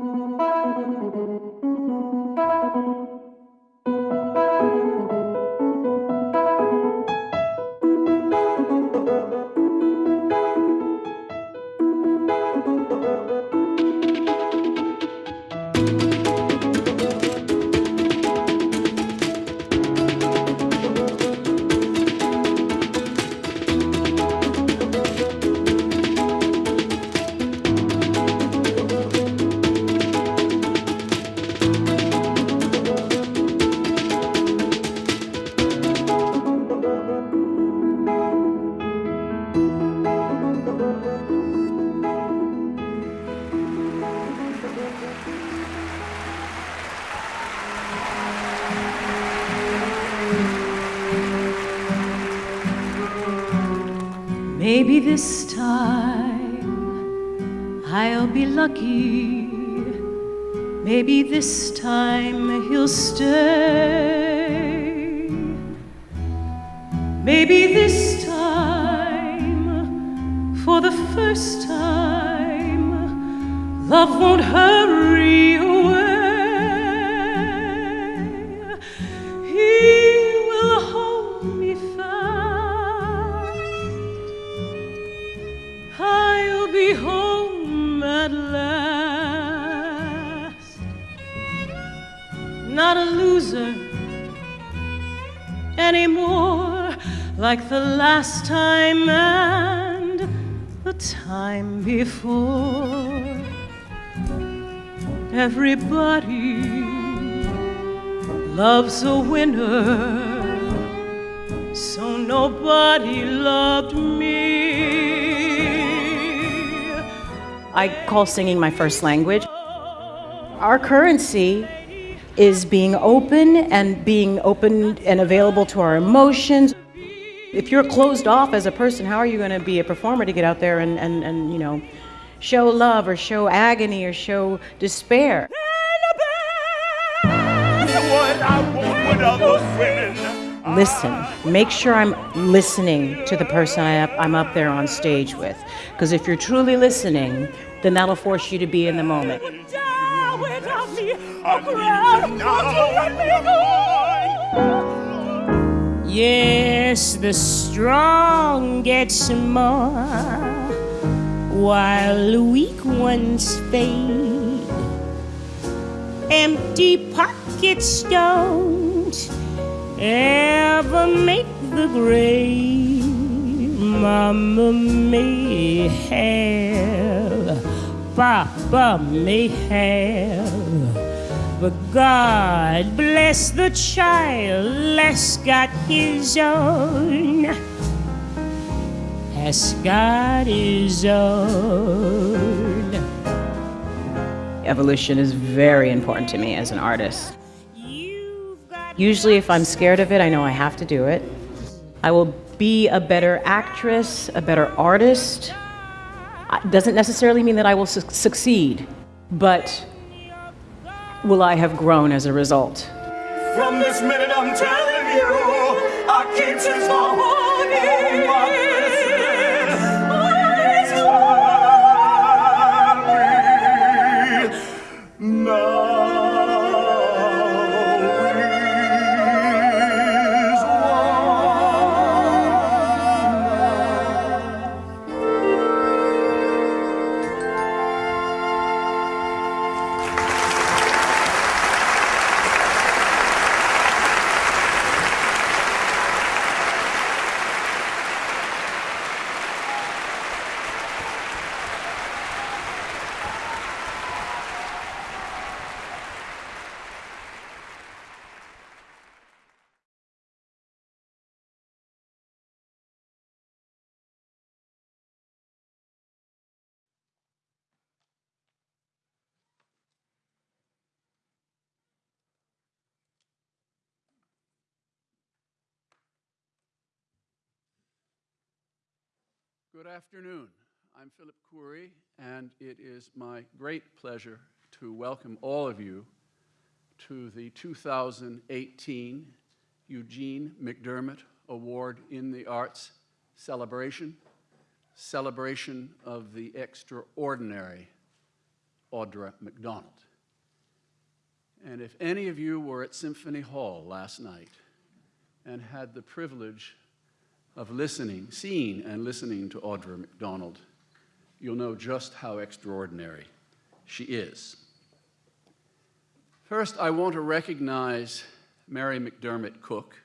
Thank you. Loves a winner so nobody loved me. I call singing my first language. Our currency is being open and being open and available to our emotions. If you're closed off as a person, how are you going to be a performer to get out there and, and, and you know, show love or show agony or show despair? Listen. Make sure I'm listening to the person I up, I'm up there on stage with. Because if you're truly listening, then that'll force you to be in the moment. Yes, the strong gets more while the weak ones fade. Empty pockets don't ever make the grave. Mama may have, Papa may have. But God bless the child that's got his own. Has got his own. Evolution is very important to me as an artist. Usually, if I'm scared of it, I know I have to do it. I will be a better actress, a better artist. It doesn't necessarily mean that I will su- succeed, but will I have grown as a result? From this minute, I'm telling you, I my. Oh, Good afternoon. I'm Philip Khoury, and it is my great pleasure to welcome all of you to the 2018 Eugene McDermott Award in the Arts celebration, celebration of the extraordinary Audra McDonald. And if any of you were at Symphony Hall last night and had the privilege of listening, seeing and listening to Audra McDonald, you'll know just how extraordinary she is. First, I want to recognize Mary McDermott Cook,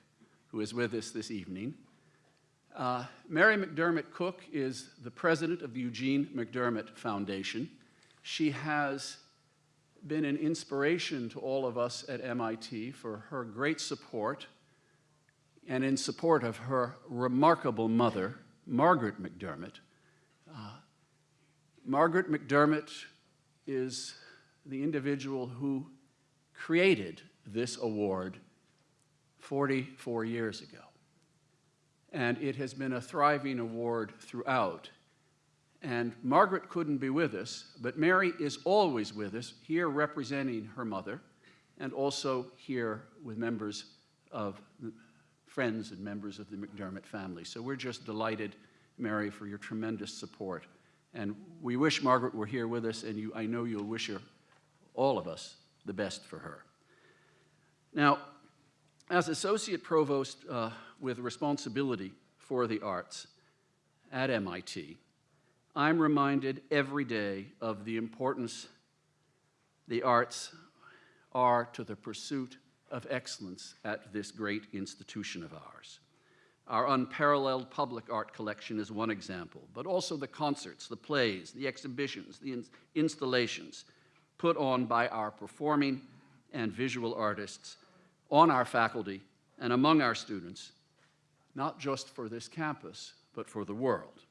who is with us this evening. Uh, Mary McDermott Cook is the president of the Eugene McDermott Foundation. She has been an inspiration to all of us at MIT for her great support and in support of her remarkable mother, Margaret McDermott. Uh, Margaret McDermott is the individual who created this award 44 years ago. And it has been a thriving award throughout. And Margaret couldn't be with us, but Mary is always with us, here representing her mother, and also here with members of friends and members of the McDermott family. So we're just delighted, Mary, for your tremendous support. And we wish Margaret were here with us, and you, I know you'll wish her, all of us, the best for her. Now, as Associate Provost uh, with responsibility for the arts at MIT, I'm reminded every day of the importance the arts are to the pursuit of excellence at this great institution of ours. Our unparalleled public art collection is one example, but also the concerts, the plays, the exhibitions, the ins installations put on by our performing and visual artists on our faculty and among our students, not just for this campus, but for the world.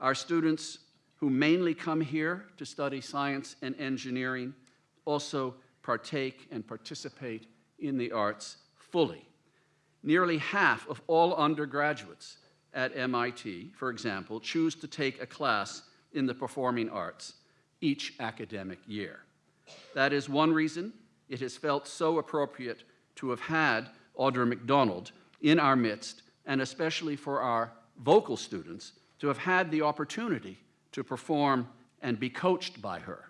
Our students who mainly come here to study science and engineering also partake and participate in the arts fully. Nearly half of all undergraduates at MIT, for example, choose to take a class in the performing arts each academic year. That is one reason it has felt so appropriate to have had Audra McDonald in our midst, and especially for our vocal students, to have had the opportunity to perform and be coached by her.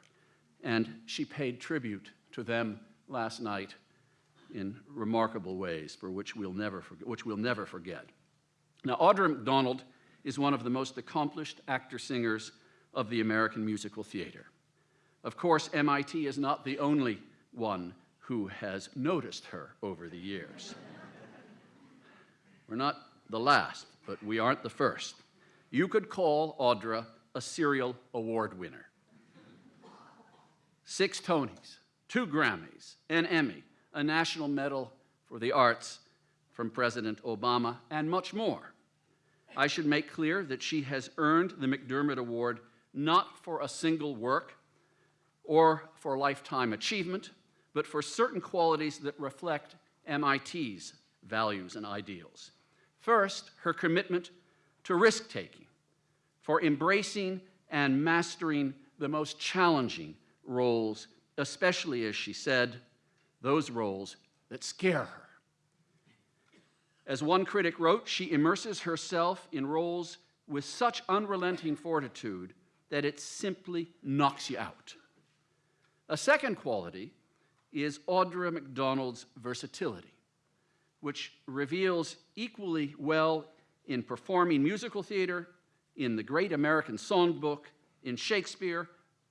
And she paid tribute to them last night in remarkable ways for which we'll never forget. Which we'll never forget. Now, Audra McDonald is one of the most accomplished actor-singers of the American musical theater. Of course, MIT is not the only one who has noticed her over the years. We're not the last, but we aren't the first. You could call Audra a serial award winner. Six Tonys, two Grammys, an Emmy, a National Medal for the Arts from President Obama, and much more. I should make clear that she has earned the McDermott Award not for a single work or for lifetime achievement, but for certain qualities that reflect MIT's values and ideals. First, her commitment to risk-taking, for embracing and mastering the most challenging roles, especially, as she said, those roles that scare her. As one critic wrote, she immerses herself in roles with such unrelenting fortitude that it simply knocks you out. A second quality is Audra McDonald's versatility, which reveals equally well in performing musical theater, in the Great American Songbook, in Shakespeare,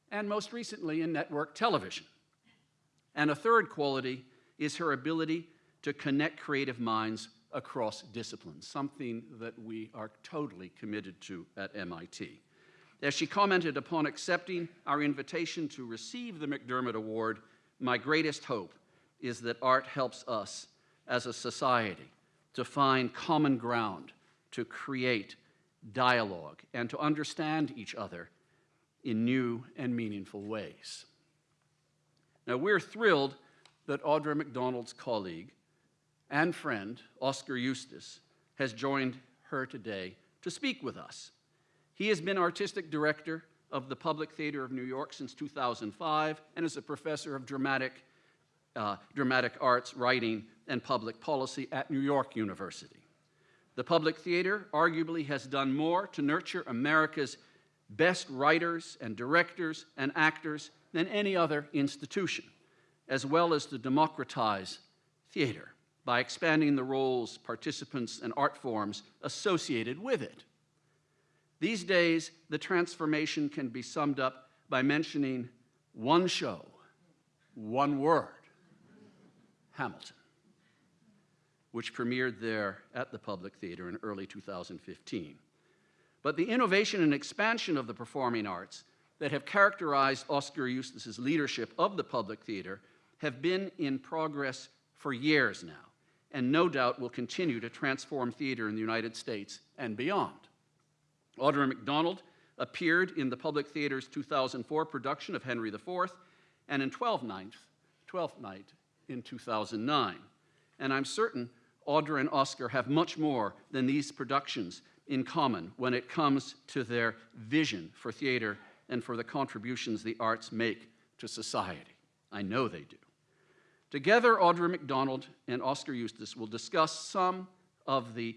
and most recently in network television. And a third quality is her ability to connect creative minds across disciplines, something that we are totally committed to at MIT. As she commented upon accepting our invitation to receive the McDermott Award, my greatest hope is that art helps us as a society to find common ground, to create dialogue, and to understand each other in new and meaningful ways. Now, we're thrilled that Audra McDonald's colleague and friend, Oskar Eustis, has joined her today to speak with us. He has been artistic director of the Public Theater of New York since 2005 and is a professor of dramatic, uh, dramatic arts, writing, and public policy at New York University. The Public Theater arguably has done more to nurture America's best writers and directors and actors than any other institution, as well as to democratize theater by expanding the roles, participants, and art forms associated with it. These days, the transformation can be summed up by mentioning one show, one word, Hamilton, which premiered there at the Public Theater in early 2015. But the innovation and expansion of the performing arts that have characterized Oskar Eustis's leadership of the Public Theater have been in progress for years now, and no doubt will continue to transform theater in the United States and beyond. Audra McDonald appeared in the Public Theater's 2004 production of Henry IV and in 12th Night, 12th Night in 2009. And I'm certain Audra and Oskar have much more than these productions in common when it comes to their vision for theater and for the contributions the arts make to society. I know they do. Together, Audra McDonald and Oskar Eustis will discuss some of the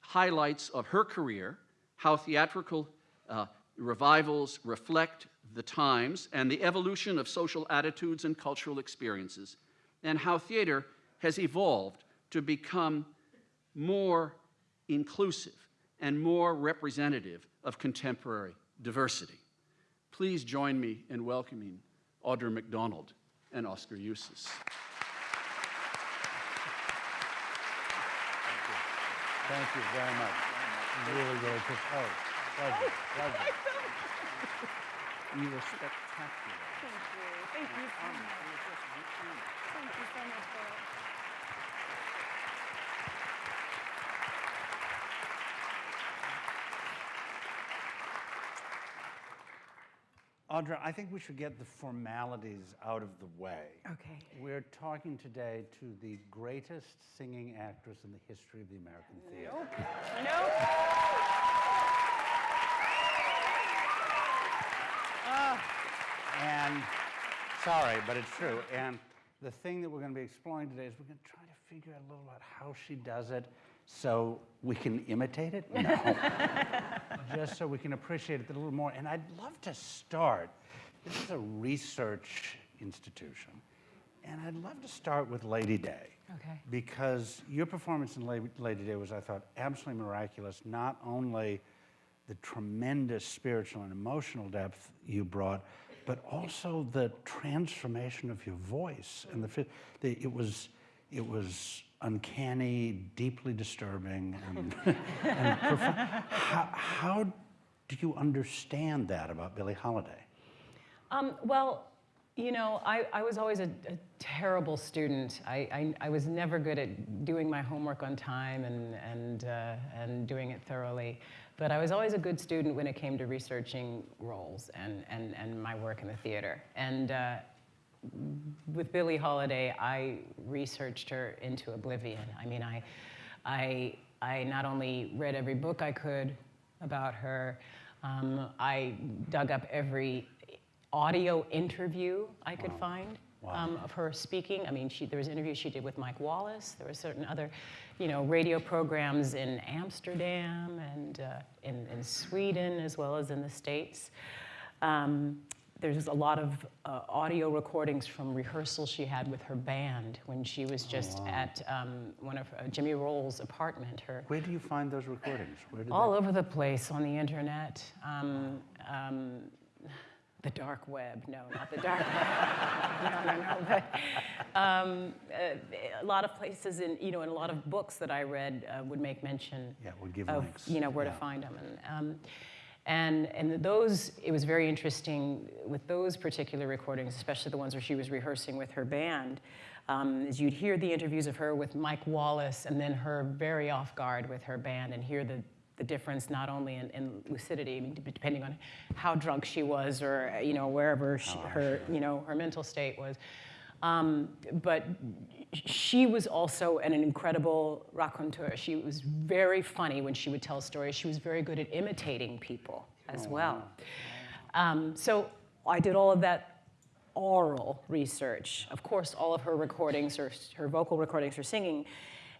highlights of her career, how theatrical uh, revivals reflect the times and the evolution of social attitudes and cultural experiences, and how theater has evolved to become more inclusive and more representative of contemporary diversity. Please join me in welcoming Audra McDonald and Oskar Eustis. Thank you very much. Really, really appreciate Oh, pleasure, pleasure. You were spectacular. Thank you. Thank you so much. Thank you so much, Audra, I think we should get the formalities out of the way. Okay. We're talking today to the greatest singing actress in the history of the American theater. Nope. Ah. And, sorry, but it's true. And the thing that we're going to be exploring today is we're going to try to figure out a little about how she does it so we can imitate it? No. Just so we can appreciate it a little more. And I'd love to start. This is a research institution. And I'd love to start with Lady Day. Okay. Because your performance in Lady Day was, I thought, absolutely miraculous. Not only the tremendous spiritual and emotional depth you brought, but also the transformation of your voice and the, the it was it was uncanny, deeply disturbing, and, and. How, how do you understand that about Billie Holiday? Um, well, you know, I, I was always a, a terrible student. I, I, I was never good at doing my homework on time and, and, uh, and doing it thoroughly. But I was always a good student when it came to researching roles and, and, and my work in the theater. And uh, with Billie Holiday, I researched her into oblivion. I mean, I, I, I not only read every book I could about her, um, I dug up every audio interview I could find um, of her speaking. I mean, she, there was interviews she did with Mike Wallace. There were certain other, you know, radio programs in Amsterdam and uh, in, in Sweden as well as in the States. Um, there's a lot of uh, audio recordings from rehearsals she had with her band when she was just at um, one of uh, Jimmy Rowles' apartment. Her Where do you find those recordings? Where all they- over the place on the internet. Um, um, the dark web, no, not the dark web. no, no, no. But, um, uh, a lot of places in, you know, in a lot of books that I read uh, would make mention Yeah, would give of, links. you know, where Yeah. to find them. And, um, and, and those, it was very interesting with those particular recordings, especially the ones where she was rehearsing with her band, um, is you'd hear the interviews of her with Mike Wallace and then her very off guard with her band and hear the, the difference not only in, in lucidity, I mean, depending on how drunk she was or, you know, wherever she, her, you know, her mental state was. Um, but she was also an incredible raconteur. She was very funny when she would tell stories. She was very good at imitating people as well. Um, so I did all of that oral research. Of course, all of her recordings, her, her vocal recordings, her singing.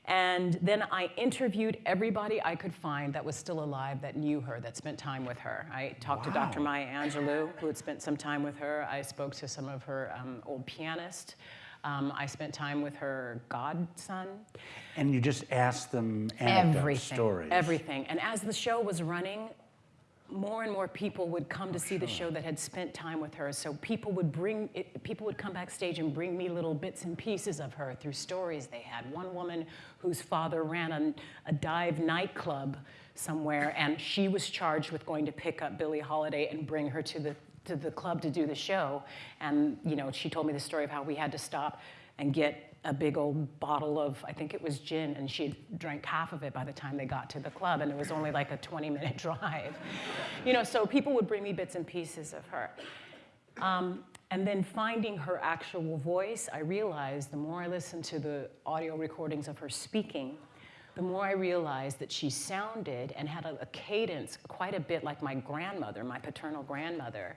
And then I interviewed everybody I could find that was still alive that knew her, that spent time with her. I talked to Dr. Maya Angelou, who had spent some time with her. I spoke to some of her um, old pianists. Um, I spent time with her godson. And you just asked them Everything. stories. Everything. And as the show was running, more and more people would come to see the show that had spent time with her. So people would bring it, people would come backstage and bring me little bits and pieces of her through stories they had. One woman whose father ran a, a dive nightclub somewhere, and she was charged with going to pick up Billie Holiday and bring her to the to the club to do the show. And you know, she told me the story of how we had to stop and get a big old bottle of, I think it was gin, and she drank half of it by the time they got to the club, and it was only like a 20 minute drive. You know, so people would bring me bits and pieces of her. Um, and then finding her actual voice, I realized the more I listened to the audio recordings of her speaking, the more I realized that she sounded and had a, a cadence quite a bit like my grandmother, my paternal grandmother.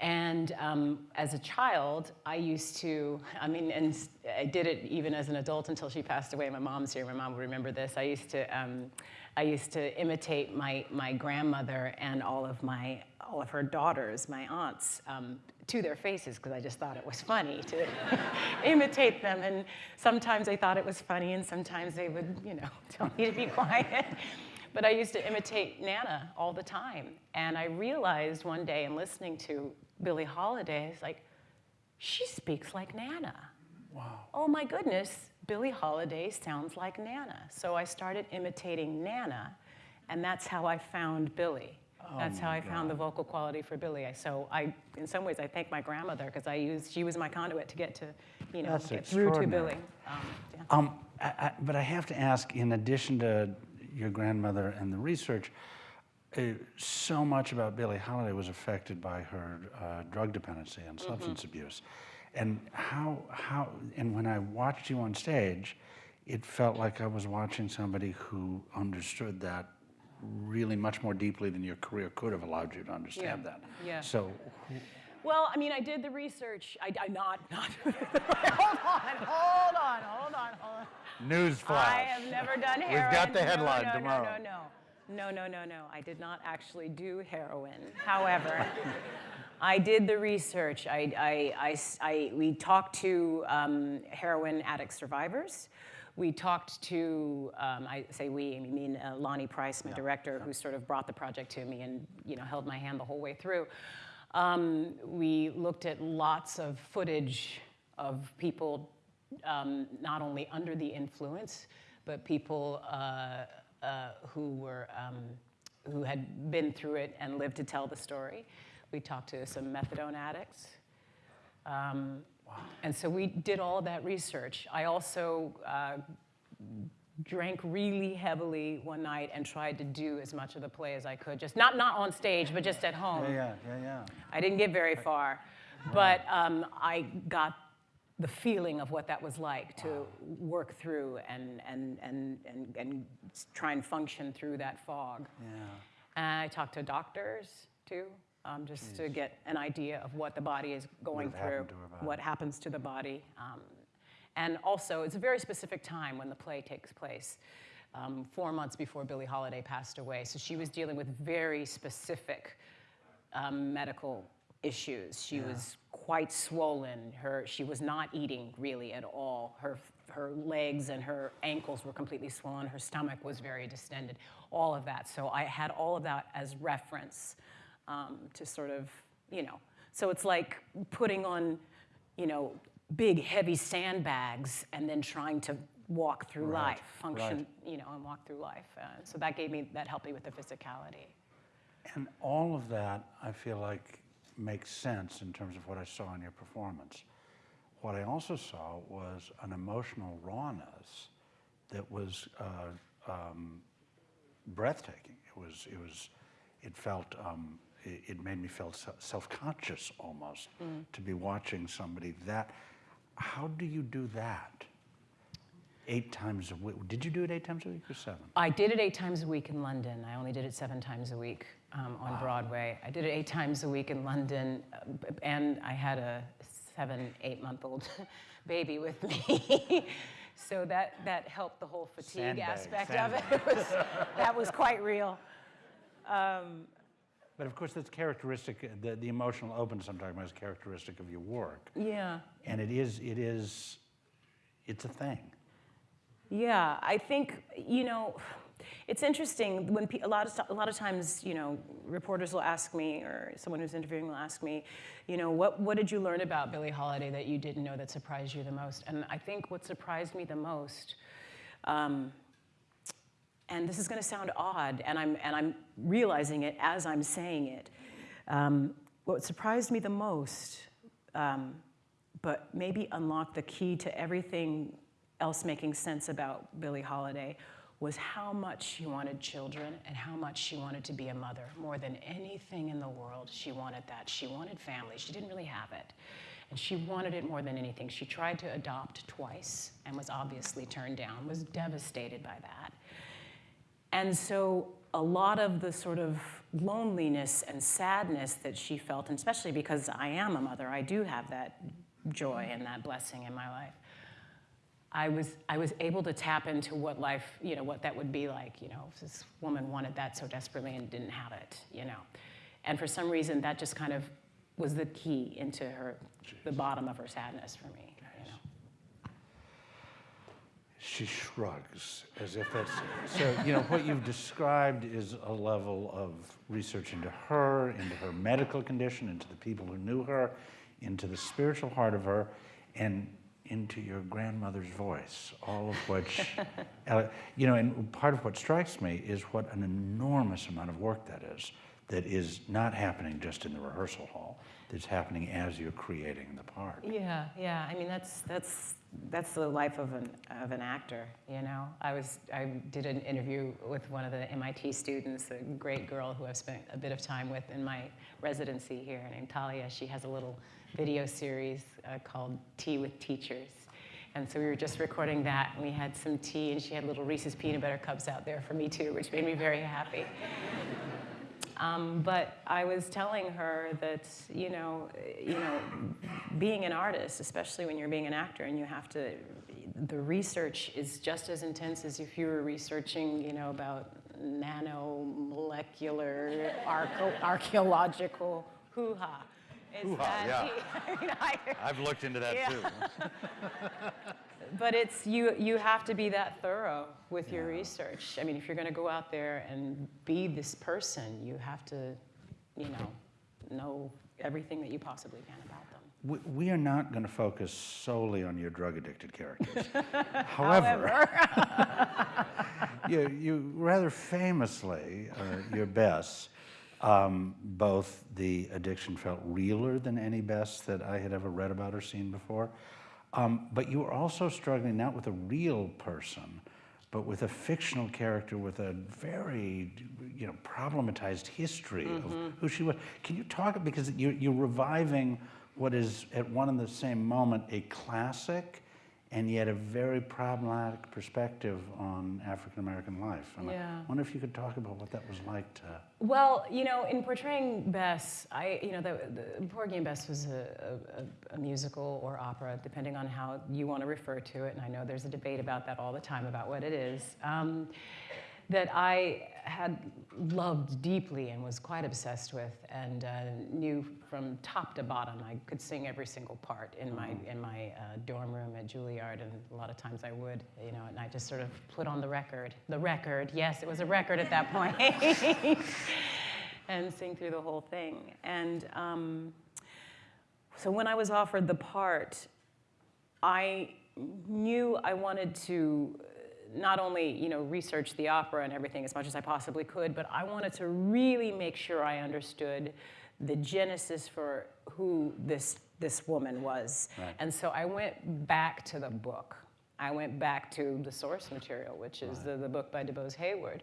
And um, as a child, I used to, I mean, and I did it even as an adult until she passed away. My mom's here, my mom will remember this. I used to, um, I used to imitate my, my grandmother and all of my, all of her daughters, my aunts, um, to their faces because I just thought it was funny to imitate them. And sometimes they thought it was funny and sometimes they would, you know, tell me to be quiet. But I used to imitate Nana all the time. And I realized one day in listening to Billie Holiday, it's like, she speaks like Nana. Wow. Oh my goodness, Billie Holiday sounds like Nana. So I started imitating Nana, and that's how I found Billie. That's how I found the vocal quality for Billie. So I, in some ways, I thank my grandmother because I used, she was my conduit to get to, you know, That's get through to Billie. Um, yeah. Um, I, I, but I have to ask, in addition to your grandmother and the research, uh, so much about Billie Holiday was affected by her uh, drug dependency and substance abuse. And how, how, and when I watched you on stage, it felt like I was watching somebody who understood that really much more deeply than your career could have allowed you to understand Yeah, that. yeah. So, Well, I mean, I did the research. I, I not, not. hold on, hold on, hold on, hold on. newsflash. I have never done heroin. We've got the headline no, tomorrow. No, no, no. No, no, no, no. I did not actually do heroin. However, I did the research. I, I, I I- we talked to um, heroin addict survivors. We talked to, um, I say we, I mean uh, Lonny Price, my director, who sort of brought the project to me and you know held my hand the whole way through. Um, we looked at lots of footage of people um, not only under the influence, but people uh, uh, who were um, who had been through it and lived to tell the story. We talked to some methadone addicts. Um, And so we did all that research. I also uh, drank really heavily one night and tried to do as much of the play as I could, just not, not on stage, but just at home. Yeah, yeah, yeah, yeah. I didn't get very far, but um, I got the feeling of what that was like to work through and, and, and, and, and try and function through that fog. And I talked to doctors too, um, just to get an idea of what the body is going have through, happened to her body. what happens to the body. Um, and also, it's a very specific time when the play takes place. Um, four months before Billie Holiday passed away. So she was dealing with very specific um, medical issues. She was quite swollen. Her, she was not eating really at all. Her, her legs and her ankles were completely swollen. Her stomach was very distended. All of that. So I had all of that as reference um, to sort of, you know. So it's like putting on, you know, big heavy sandbags and then trying to walk through Right, life, function, right. you know, and walk through life. Uh, so that gave me, that helped me with the physicality. And all of that, I feel like, makes sense in terms of what I saw in your performance. What I also saw was an emotional rawness that was uh, um, breathtaking. It was, it was, it felt, um, it, made me feel self-conscious almost to be watching somebody that. How do you do that? Eight times a week. Did you do it eight times a week or seven? I did it eight times a week in London. I only did it seven times a week um, on Broadway. I did it eight times a week in London, uh, and I had a seven, eight month old baby with me. So that, that helped the whole fatigue Sandbag, aspect of it. It was- that was quite real. But of course, that's characteristic, the, the emotional openness I'm talking about is characteristic of your work. Yeah. And it is, it is, it's a thing. Yeah, I think, you know, it's interesting when a lot of a lot of times, you know, reporters will ask me or someone who's interviewing will ask me, you know, what what did you learn about Billie Holiday that you didn't know that surprised you the most? And I think what surprised me the most um, and this is going to sound odd, and I'm, and I'm realizing it as I'm saying it. Um, what surprised me the most, um, but maybe unlocked the key to everything else making sense about Billie Holiday, was how much she wanted children and how much she wanted to be a mother. More than anything in the world, she wanted that. She wanted family. She didn't really have it. And she wanted it more than anything. She tried to adopt twice and was obviously turned down, was devastated by that. And so a lot of the sort of loneliness and sadness that she felt, and especially because I am a mother, I do have that joy and that blessing in my life. I was, I was able to tap into what life, you know, what that would be like, you know, if this woman wanted that so desperately and didn't have it, you know. And for some reason, that just kind of was the key into her, the bottom of her sadness for me. She shrugs as if that's, so, you know, what you've described is a level of research into her, into her medical condition, into the people who knew her, into the spiritual heart of her, and into your grandmother's voice, all of which, uh, you know, and part of what strikes me is what an enormous amount of work that is, that is not happening just in the rehearsal hall, that's happening as you're creating the part. Yeah, yeah. I mean, that's that's that's the life of an of an actor. You know, I was I did an interview with one of the MIT students, a great girl who I've spent a bit of time with in my residency here, named Talia. She has a little video series uh, called Tea with Teachers. And so we were just recording that, and we had some tea, and she had little Reese's peanut butter cups out there for me too, which made me very happy. Um, but I was telling her that you know, you know, being an artist, especially when you're being an actor, and you have to, the research is just as intense as if you were researching, you know, about nanomolecular archaeological hoo-ha. Hoo-ha, yeah. I mean, I've looked into that Yeah. too. but it's you you have to be that thorough with your research i mean if you're going to go out there and be this person you have to you know know everything that you possibly can about them We, we are not going to focus solely on your drug addicted characters. However, you, you rather famously, uh, your Bess, um, both the addiction felt realer than any Bess that I had ever read about or seen before. Um, but you were also struggling not with a real person, but with a fictional character with a very, you know, problematized history of who she was. Can you talk because you're, you're reviving what is at one and the same moment a classic, and yet a very problematic perspective on African American life. And Yeah. I wonder if you could talk about what that was like to. Well, you know, in portraying Bess, I, you know, the, the Porgy Bess was a, a, a musical or opera, depending on how you want to refer to it. And I know there's a debate about that all the time about what it is. Um, that I had loved deeply and was quite obsessed with, and uh, knew from top to bottom. I could sing every single part in my in my uh, dorm room at Juilliard, and a lot of times I would, you know, and I just sort of put on the record, the record. Yes, it was a record at that point, and sing through the whole thing. And um, so when I was offered the part, I knew I wanted to not only you know research the opera and everything as much as I possibly could, but I wanted to really make sure I understood the genesis for who this this woman was. Right. And so I went back to the book. I went back to the source material, which is the, the book by DuBose Heyward.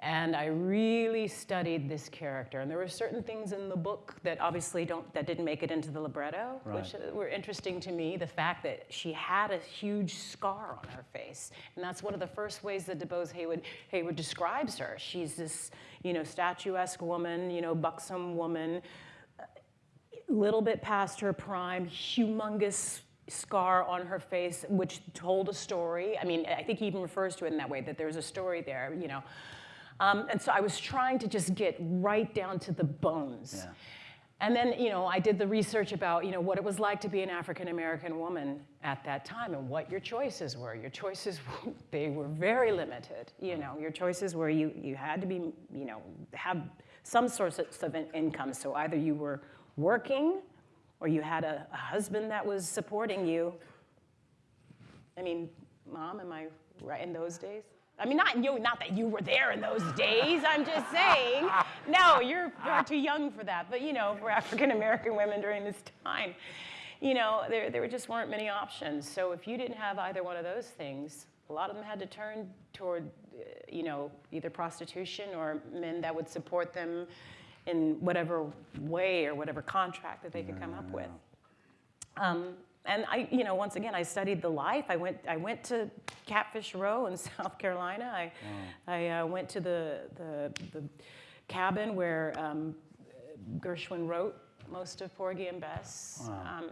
And I really studied this character. And there were certain things in the book that obviously don't, that didn't make it into the libretto, which uh, were interesting to me. The fact that she had a huge scar on her face. And that's one of the first ways that DuBose Heyward, Heyward describes her. She's this, you know, statuesque woman, you know, buxom woman, little bit past her prime, humongous scar on her face, which told a story. I mean, I think he even refers to it in that way, that there's a story there, you know. Um, and so I was trying to just get right down to the bones. Yeah. And then, you know, I did the research about, you know, what it was like to be an African American woman at that time and what your choices were. Your choices, they were very limited. You know, your choices were you, you had to be, you know, have some source of in- income. So either you were working or you had a, a husband that was supporting you. I mean, mom, am I right in those days? I mean, not you, not that you were there in those days. I'm just saying. No, you're far too young for that. But you know, for African American women during this time, you know, there there just weren't many options. So if you didn't have either one of those things, a lot of them had to turn toward, uh, you know, either prostitution or men that would support them in whatever way or whatever contract that they could come up with. Um, and I, you know, once again, I studied the life. I went, I went to Catfish Row in South Carolina. I, I uh, went to the, the, the cabin where um, Gershwin wrote most of Porgy and Bess. Um,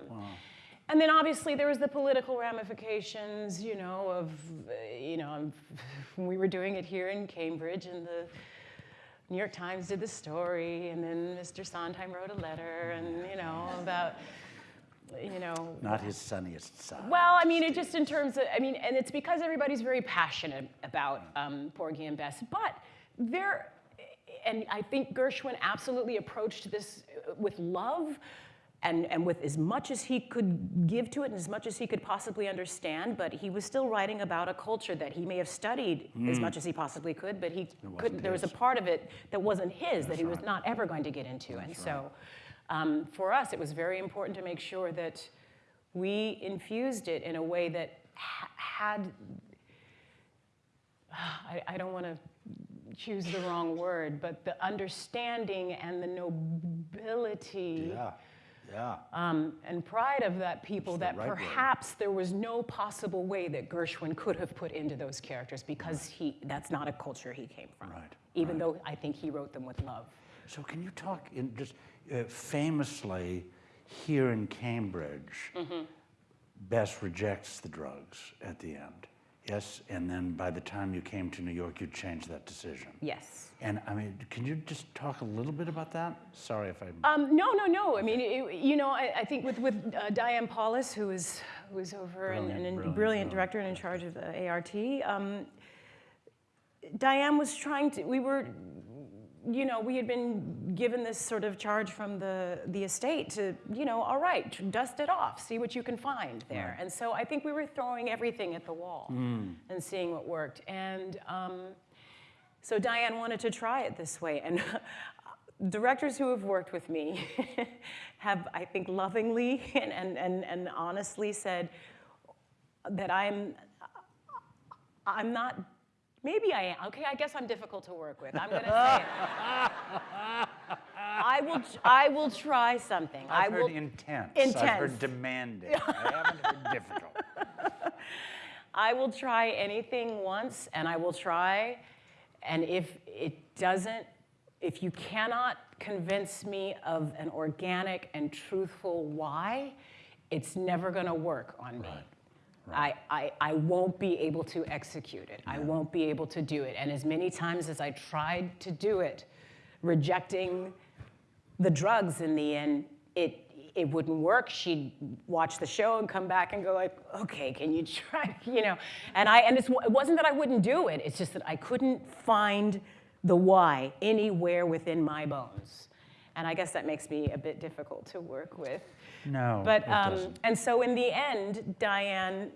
And then obviously there was the political ramifications, you know, of, uh, you know, we were doing it here in Cambridge and the New York Times did the story and then Mr. Sondheim wrote a letter and, you know, about, you know, Not his sunniest side. well, I mean, it just in terms of, I mean, and it's because everybody's very passionate about um, Porgy and Bess, but there, and I think Gershwin absolutely approached this uh, with love and, and with as much as he could give to it and as much as he could possibly understand, but he was still writing about a culture that he may have studied as much as he possibly could, but he couldn't, there was a part of it that wasn't his, that he was not ever going to get into. and so um, for us, it was very important to make sure that we infused it in a way that ha- had, I, I don't want to choose the wrong word, but the understanding and the nobility Yeah, yeah. um, and pride of that people that right word. perhaps there was no possible way that Gershwin could have put into those characters because he, that's not a culture he came from. Right, Even though I think he wrote them with love. So can you talk in just famously here in Cambridge, Mm-hmm. Bess rejects the drugs at the end. Yes, and then by the time you came to New York, you changed that decision. Yes. And I mean, can you just talk a little bit about that? Sorry if I. Um, no, no, no. I mean, it, you know, I, I think with, with uh, Diane Paulus, who is who is over and, and, Brilliant, and brilliant, brilliant brilliant. director and in charge of the ART. Um, Diane was trying to. We were, you know, we had been given this sort of charge from the the estate to, you know, all right, dust it off, see what you can find there. And so I think we were throwing everything at the wall and seeing what worked. And um, so Diane wanted to try it this way. And directors who have worked with me have, I think, lovingly and, and, and, and honestly said that I'm, I'm not, maybe I am. Okay, I guess I'm difficult to work with. I'm going to say it. I will, I will try something. I I've will, heard intense. Intense. I've heard demanding. I haven't heard difficult. I will try anything once and I will try. And if it doesn't, if you cannot convince me of an organic and truthful why, it's never going to work on me. I, I, I won't be able to execute it. I won't be able to do it. And as many times as I tried to do it, rejecting the drugs in the end, it it wouldn't work. She'd watch the show and come back and go like, okay, can you try, you know? And I and it's, it wasn't that I wouldn't do it. It's just that I couldn't find the why anywhere within my bones. And I guess that makes me a bit difficult to work with. No, But um, and so in the end, Diane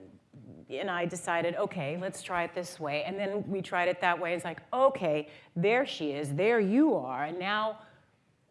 and I decided, okay, let's try it this way. And then we tried it that way. It's like, okay, there she is, there you are. And now,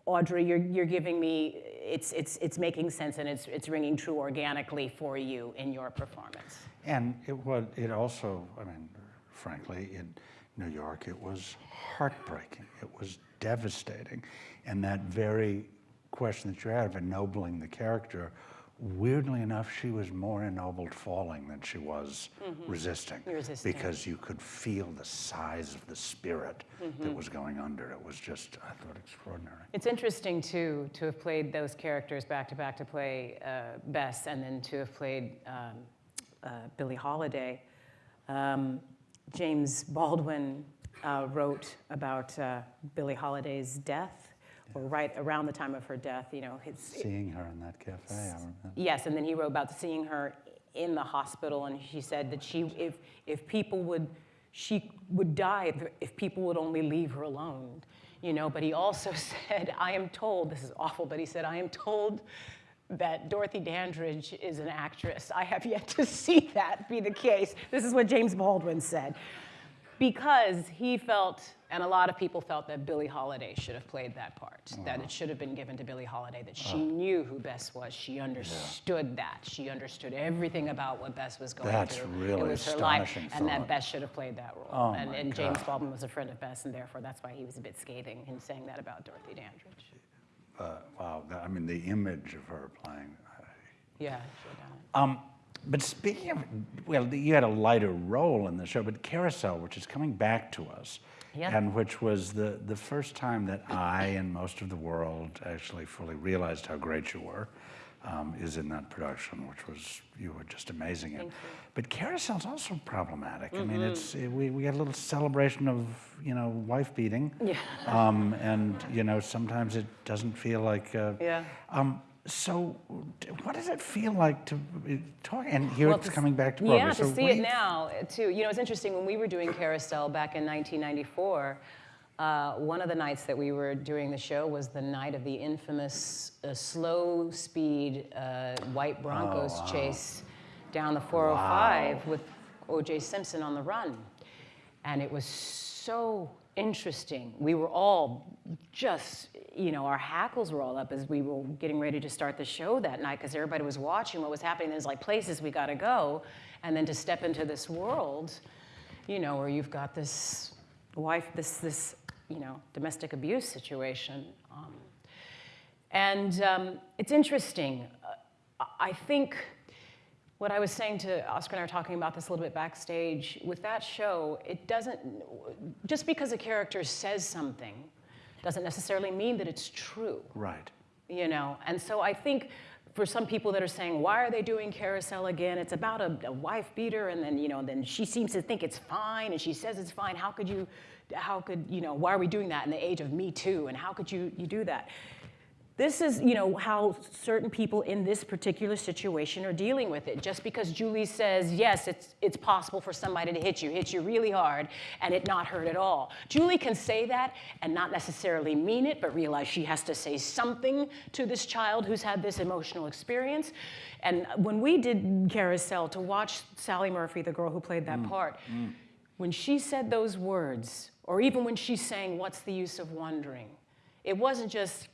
Audrey, you're, you're giving me, it's, it's, it's making sense and it's, it's ringing true organically for you in your performance. And it was, it also, I mean, frankly, in New York, it was heartbreaking. It was devastating. And that very question that you had of ennobling the character weirdly enough, she was more ennobled falling than she was resisting. Resisting. Because you could feel the size of the spirit that was going under. It was just, I thought, extraordinary. It's interesting too to have played those characters back to back to play uh, Bess and then to have played um, uh, Billie Holiday. Um, James Baldwin uh, wrote about uh, Billie Holiday's death, or right around the time of her death. You know, his, Seeing her in that cafe, I remember. Yes, and then he wrote about seeing her in the hospital, and she said that she, if, if people would, she would die if, if people would only leave her alone, you know. But he also said, I am told, this is awful, but he said, I am told that Dorothy Dandridge is an actress. I have yet to see that be the case. This is what James Baldwin said. Because he felt, and a lot of people felt that Billie Holiday should have played that part, that it should have been given to Billie Holiday, that she knew who Bess was. She understood that. She understood everything about what Bess was going That's through. really it was her life, and that. Bess should have played that role. Oh and and James Baldwin was a friend of Bess, and therefore that's why he was a bit scathing in saying that about Dorothy Dandridge. Uh, wow, that- I mean, the image of her playing. uh, Yeah, she had done it. Um, but speaking of, well, you had a lighter role in the show, but Carousel, which is coming back to us, Yeah. and which was the, the first time that I and most of the world actually fully realized how great you were, um, is in that production, which was, you were just amazing in. But Carousel's also problematic. I mean, it's, Mm-hmm. eh, we, we got a little celebration of, you know, wife beating. Yeah. Um, and, you know, sometimes it doesn't feel like, uh, Yeah. um, so, what does it feel like to talk? And here Well, it's to coming back to Broadway. Yeah, so to see it you- now, too. You know, it's interesting, when we were doing Carousel back in 1994, uh, one of the nights that we were doing the show was the night of the infamous uh, slow speed uh, white Broncos Oh, chase down the 405 with O.J. Simpson on the run. And it was so interesting. We were all just, you know, our hackles were all up as we were getting ready to start the show that night because everybody was watching what was happening. There's like places we got to go. And then to step into this world, you know, where you've got this wife, this, this, you know, domestic abuse situation. Um, and um, it's interesting. Uh, I think what I was saying to Oskar and I were talking about this a little bit backstage. With that show, it doesn't, just because a character says something doesn't necessarily mean that it's true Right. you know and so i think for some people that are saying why are they doing carousel again it's about a, a wife beater and then you know then she seems to think it's fine and she says it's fine how could you how could you know why are we doing that in the age of me too and how could you you do that this is you know how certain people in this particular situation are dealing with it. Just because julie says yes it's it's possible for somebody to hit you hit you really hard and it not hurt at all. Julie can say that and not necessarily mean it but realize she has to say something to this child who's had this emotional experience. And when we did carousel to watch sally murphy the girl who played that mm, part mm. when she said those words or even when she's saying what's the use of wondering? It wasn't just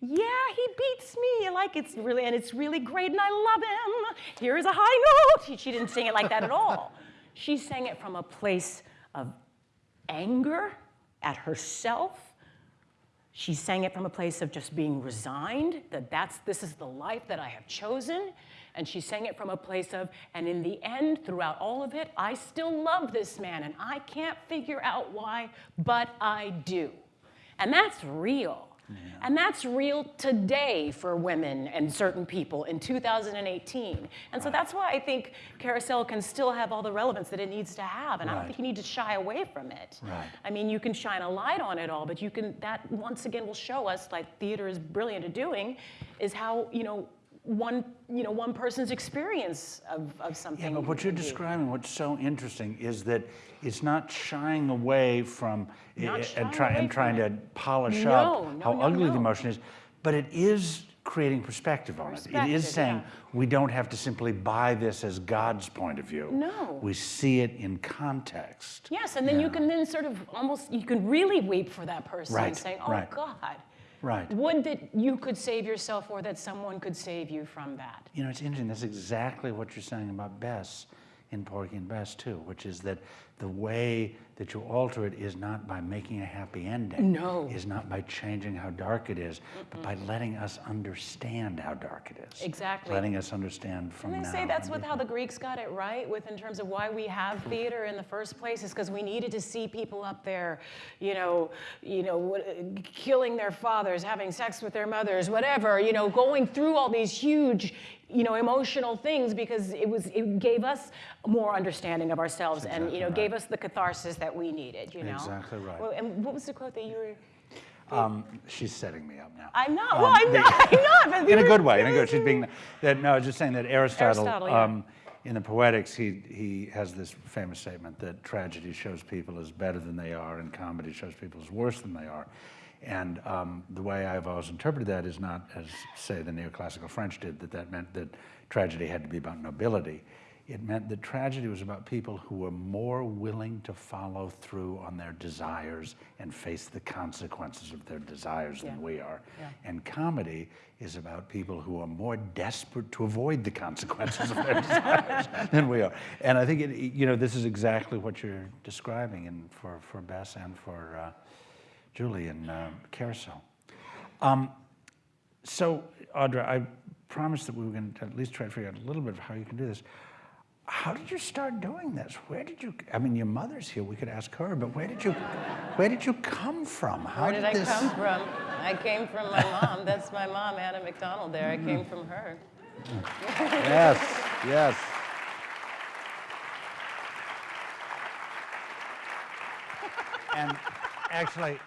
yeah, he beats me. Like it's really, and it's really great, and I love him. Here is a high note. She, she didn't sing it like that at all. She sang it from a place of anger at herself. She sang it from a place of just being resigned, that that's, this is the life that I have chosen. And she sang it from a place of, and in the end, throughout all of it, I still love this man, and I can't figure out why, but I do. And that's real. And that's real today for women and certain people in 2018. And so that's why I think Carousel can still have all the relevance that it needs to have. And I don't think you need to shy away from it. Right. I mean, you can shine a light on it all, but you can, that once again will show us, like theater is brilliant at doing, is how, you know, one, you know, one person's experience of, of something. Yeah, but what you're describing, what's so interesting, is that it's not shying away from i- Not eh, eh, and, try, away and trying to polish No, up no, how no, ugly the emotion is, but it is creating perspective on it. It Perspective, saying yeah. we don't have to simply buy this as God's point of view. No. We see it in context. Yes, and then you can then sort of almost, you can really weep for that person Right, and saying, oh right. God. Right. Would that you could save yourself or that someone could save you from that. You know, it's interesting. That's exactly what you're saying about Bess. In Porgy and Bess too, which is that the way that you alter it is not by making a happy ending. No. Is not by changing how dark it is, but by letting us understand how dark it is. Exactly. Letting us understand from And they now. say that's with how the Greeks got it right, with in terms of why we have theater in the first place, is because we needed to see people up there, you know, you know, killing their fathers, having sex with their mothers, whatever, you know, going through all these huge, you know, emotional things because it was it gave us more understanding of ourselves and you know right. gave us the catharsis that we needed, you know. Exactly right. Well, and what was the quote that you were? Um, she's setting me up now. I'm not. Um, well, I'm the- not. I'm not. But in a good way. In a good. She's being that. No, I was just saying that Aristotle, Aristotle, yeah. um, in the Poetics, he he has this famous statement that tragedy shows people as better than they are, and comedy shows people as worse than they are. And um, the way I've always interpreted that is not as say the neoclassical French did that that meant that tragedy had to be about nobility. It meant that tragedy was about people who were more willing to follow through on their desires and face the consequences of their desires than we are. Yeah. And comedy is about people who are more desperate to avoid the consequences of their desires than we are. And I think, it, you know, this is exactly what you're describing in, for, for Bess and for uh, Julie in uh, Carousel. Um, so, Audra, I promised that we were going to at least try to figure out a little bit of how you can do this. How did you start doing this? Where did you? I mean, your mother's here. We could ask her. But where did you? Where did you come from? How Where did I this? come from? I came from my mom. That's my mom, Anna McDonald. There, I came from her. Yes. Yes. And actually,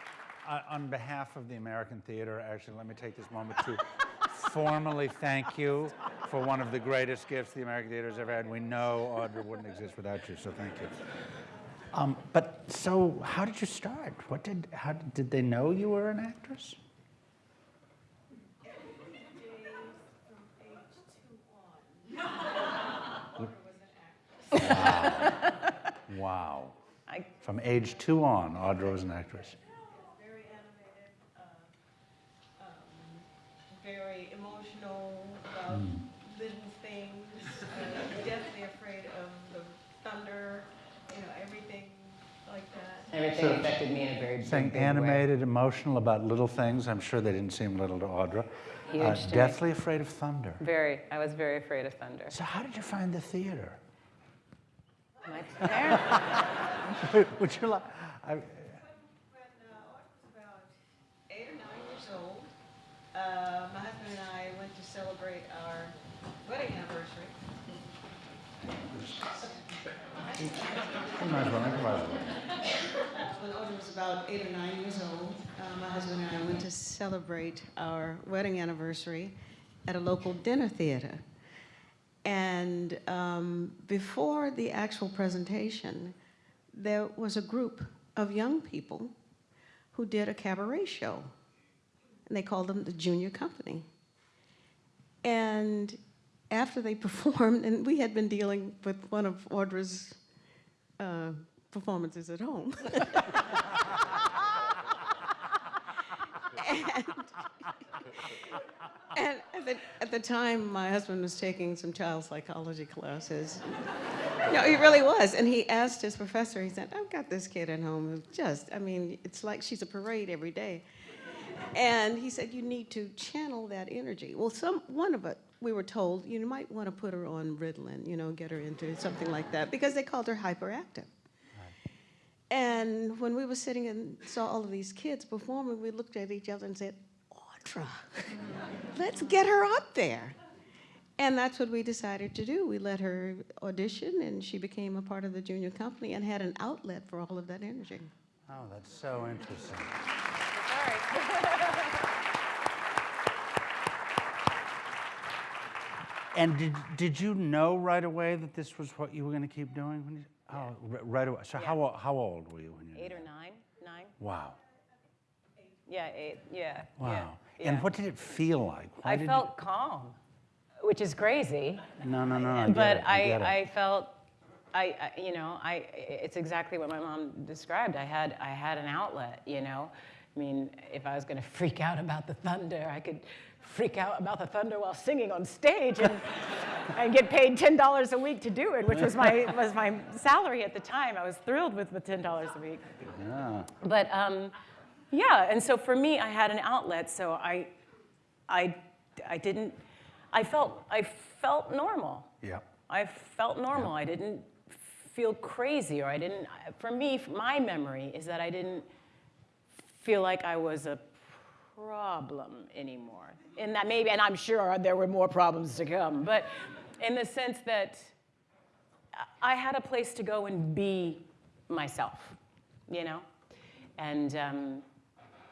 on behalf of the American Theater, actually, let me take this moment to formally thank you for one of the greatest gifts the American Theater has ever had. We know Audra wouldn't exist without you, so thank you. Um, but so, how did you start? What did? How did, they know you were an actress? Wow. I, From age two on, Audra was an actress. very animated, uh, um, very emotional about little things, uh, deathly afraid of the thunder, you know, everything like that. everything affected me in a very big, Saying big way. animated, emotional about little things. I'm sure they didn't seem little to Audra. Huge Uh, to me. deathly afraid of thunder. Very. I was very afraid of thunder. So how did you find the theater? My parents. Would you like? I, When uh, I was about eight or nine years old, uh, my husband and I went to celebrate our wedding anniversary. you might as well. When Audra was about eight or nine years old, uh, my husband and I went to celebrate our wedding anniversary at a local dinner theater. And um, before the actual presentation, there was a group of young people who did a cabaret show. And they called them the Junior Company. And after they performed, and we had been dealing with one of Audra's uh, performances at home. and, and at, the, at the time, my husband was taking some child psychology classes. no, he really was. And he asked his professor, he said, I've got this kid at home who just, I mean, it's like she's a parade every day. And he said, you need to channel that energy. Well, some one of us, we were told, you might want to put her on Ritalin, you know, get her into something like that, because they called her hyperactive. And when we were sitting and saw all of these kids performing, we looked at each other and said, Audra, let's get her up there. And that's what we decided to do. We let her audition, and she became a part of the junior company and had an outlet for all of that energy. Oh, that's so interesting. And did, did you know right away that this was what you were going to keep doing? When you, oh, r- right away. So how, how old were you when you? Eight or nine? Nine? Wow. Yeah, eight. Yeah. Wow. Yeah. And what did it feel like? Why I felt calm, which is crazy. You, no, no, no. I but it, I, get. I felt, I, I, you know, I, it's exactly what my mom described. I had, I had an outlet, you know. I mean, if I was going to freak out about the thunder, I could freak out about the thunder while singing on stage, and and get paid $10 a week to do it, which was my, was my salary at the time. I was thrilled with the $10 a week. Yeah. But um, yeah, and so for me, I had an outlet, so I, I, I didn't, I felt, I felt normal. Yeah. I felt normal. I didn't feel crazy, or I didn't, for me, my memory is that I didn't feel like I was a problem anymore. In that maybe, and I'm sure there were more problems to come, but in the sense that I had a place to go and be myself, you know? And um,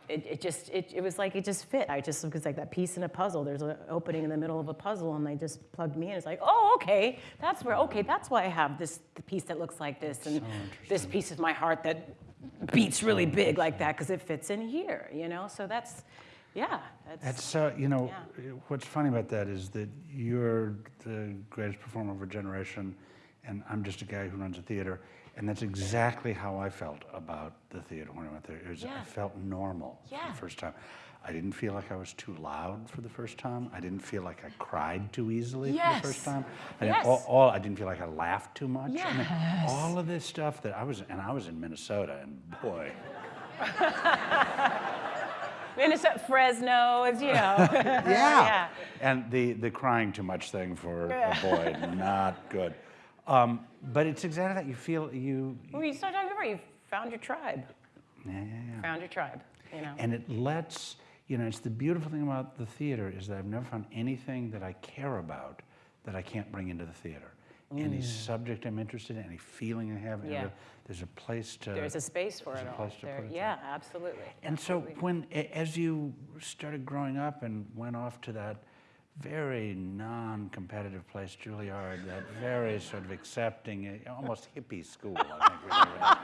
it, it just, it, it was like, it just fit. I just, it was like that piece in a puzzle. There's an opening in the middle of a puzzle and they just plugged me in. It's like, oh, okay, that's where, okay, that's why I have this the piece that looks like this and this piece of my heart that beats really big like that because it fits in here, you know? So that's, yeah. That's, That's, uh, you know, Yeah. what's funny about that is that you're the greatest performer of a generation, and I'm just a guy who runs a theater. And that's exactly how I felt about the theater when I went there. It was, I felt normal for the first time. I didn't feel like I was too loud for the first time. I didn't feel like I cried too easily for the first time. I didn't, all, Yes. all, I didn't feel like I laughed too much. Yes. I mean, all of this stuff that I was, and I was in Minnesota, and boy, Minnesota, Fresno, it's, you know. yeah. Yeah. And the, the crying too much thing for a boy, not good. Um, but it's exactly that. You feel you, Well, you start talking about you found your tribe. yeah, yeah, yeah. Found your tribe, you know. And it lets, you know, it's the beautiful thing about the theater is that I've never found anything that I care about that I can't bring into the theater. Any subject I'm interested in, any feeling I have, Mm. Yeah. there's a place to. There's a space for there's it a all. place to There- put it yeah, absolutely. And so when, as you started growing up and went off to that very non-competitive place, Juilliard, that very sort of accepting, eh, almost hippie school, I think.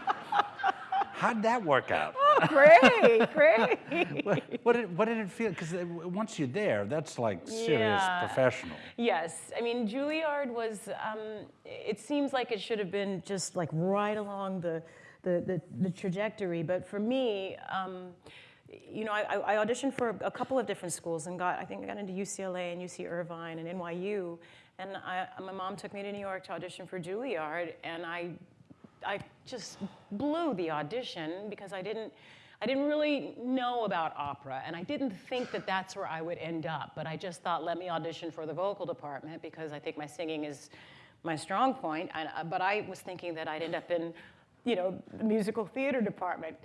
How'd that work out? Oh, great, great. what, what did, what did it feel? Because once you're there, that's like serious Yeah. professional. Yes, I mean Juilliard was. Um, it seems like it should have been just like right along the the, the, the trajectory, but for me. Um, you know, I, I I auditioned for a couple of different schools and got, I think I got into UCLA and UC Irvine and NYU. And I, my mom took me to New York to audition for Juilliard, and I I just blew the audition because I didn't, I didn't really know about opera, and I didn't think that that's where I would end up. But I just thought, let me audition for the vocal department because I think my singing is my strong point. Uh, but I was thinking that I'd end up in, you know, the musical theater department.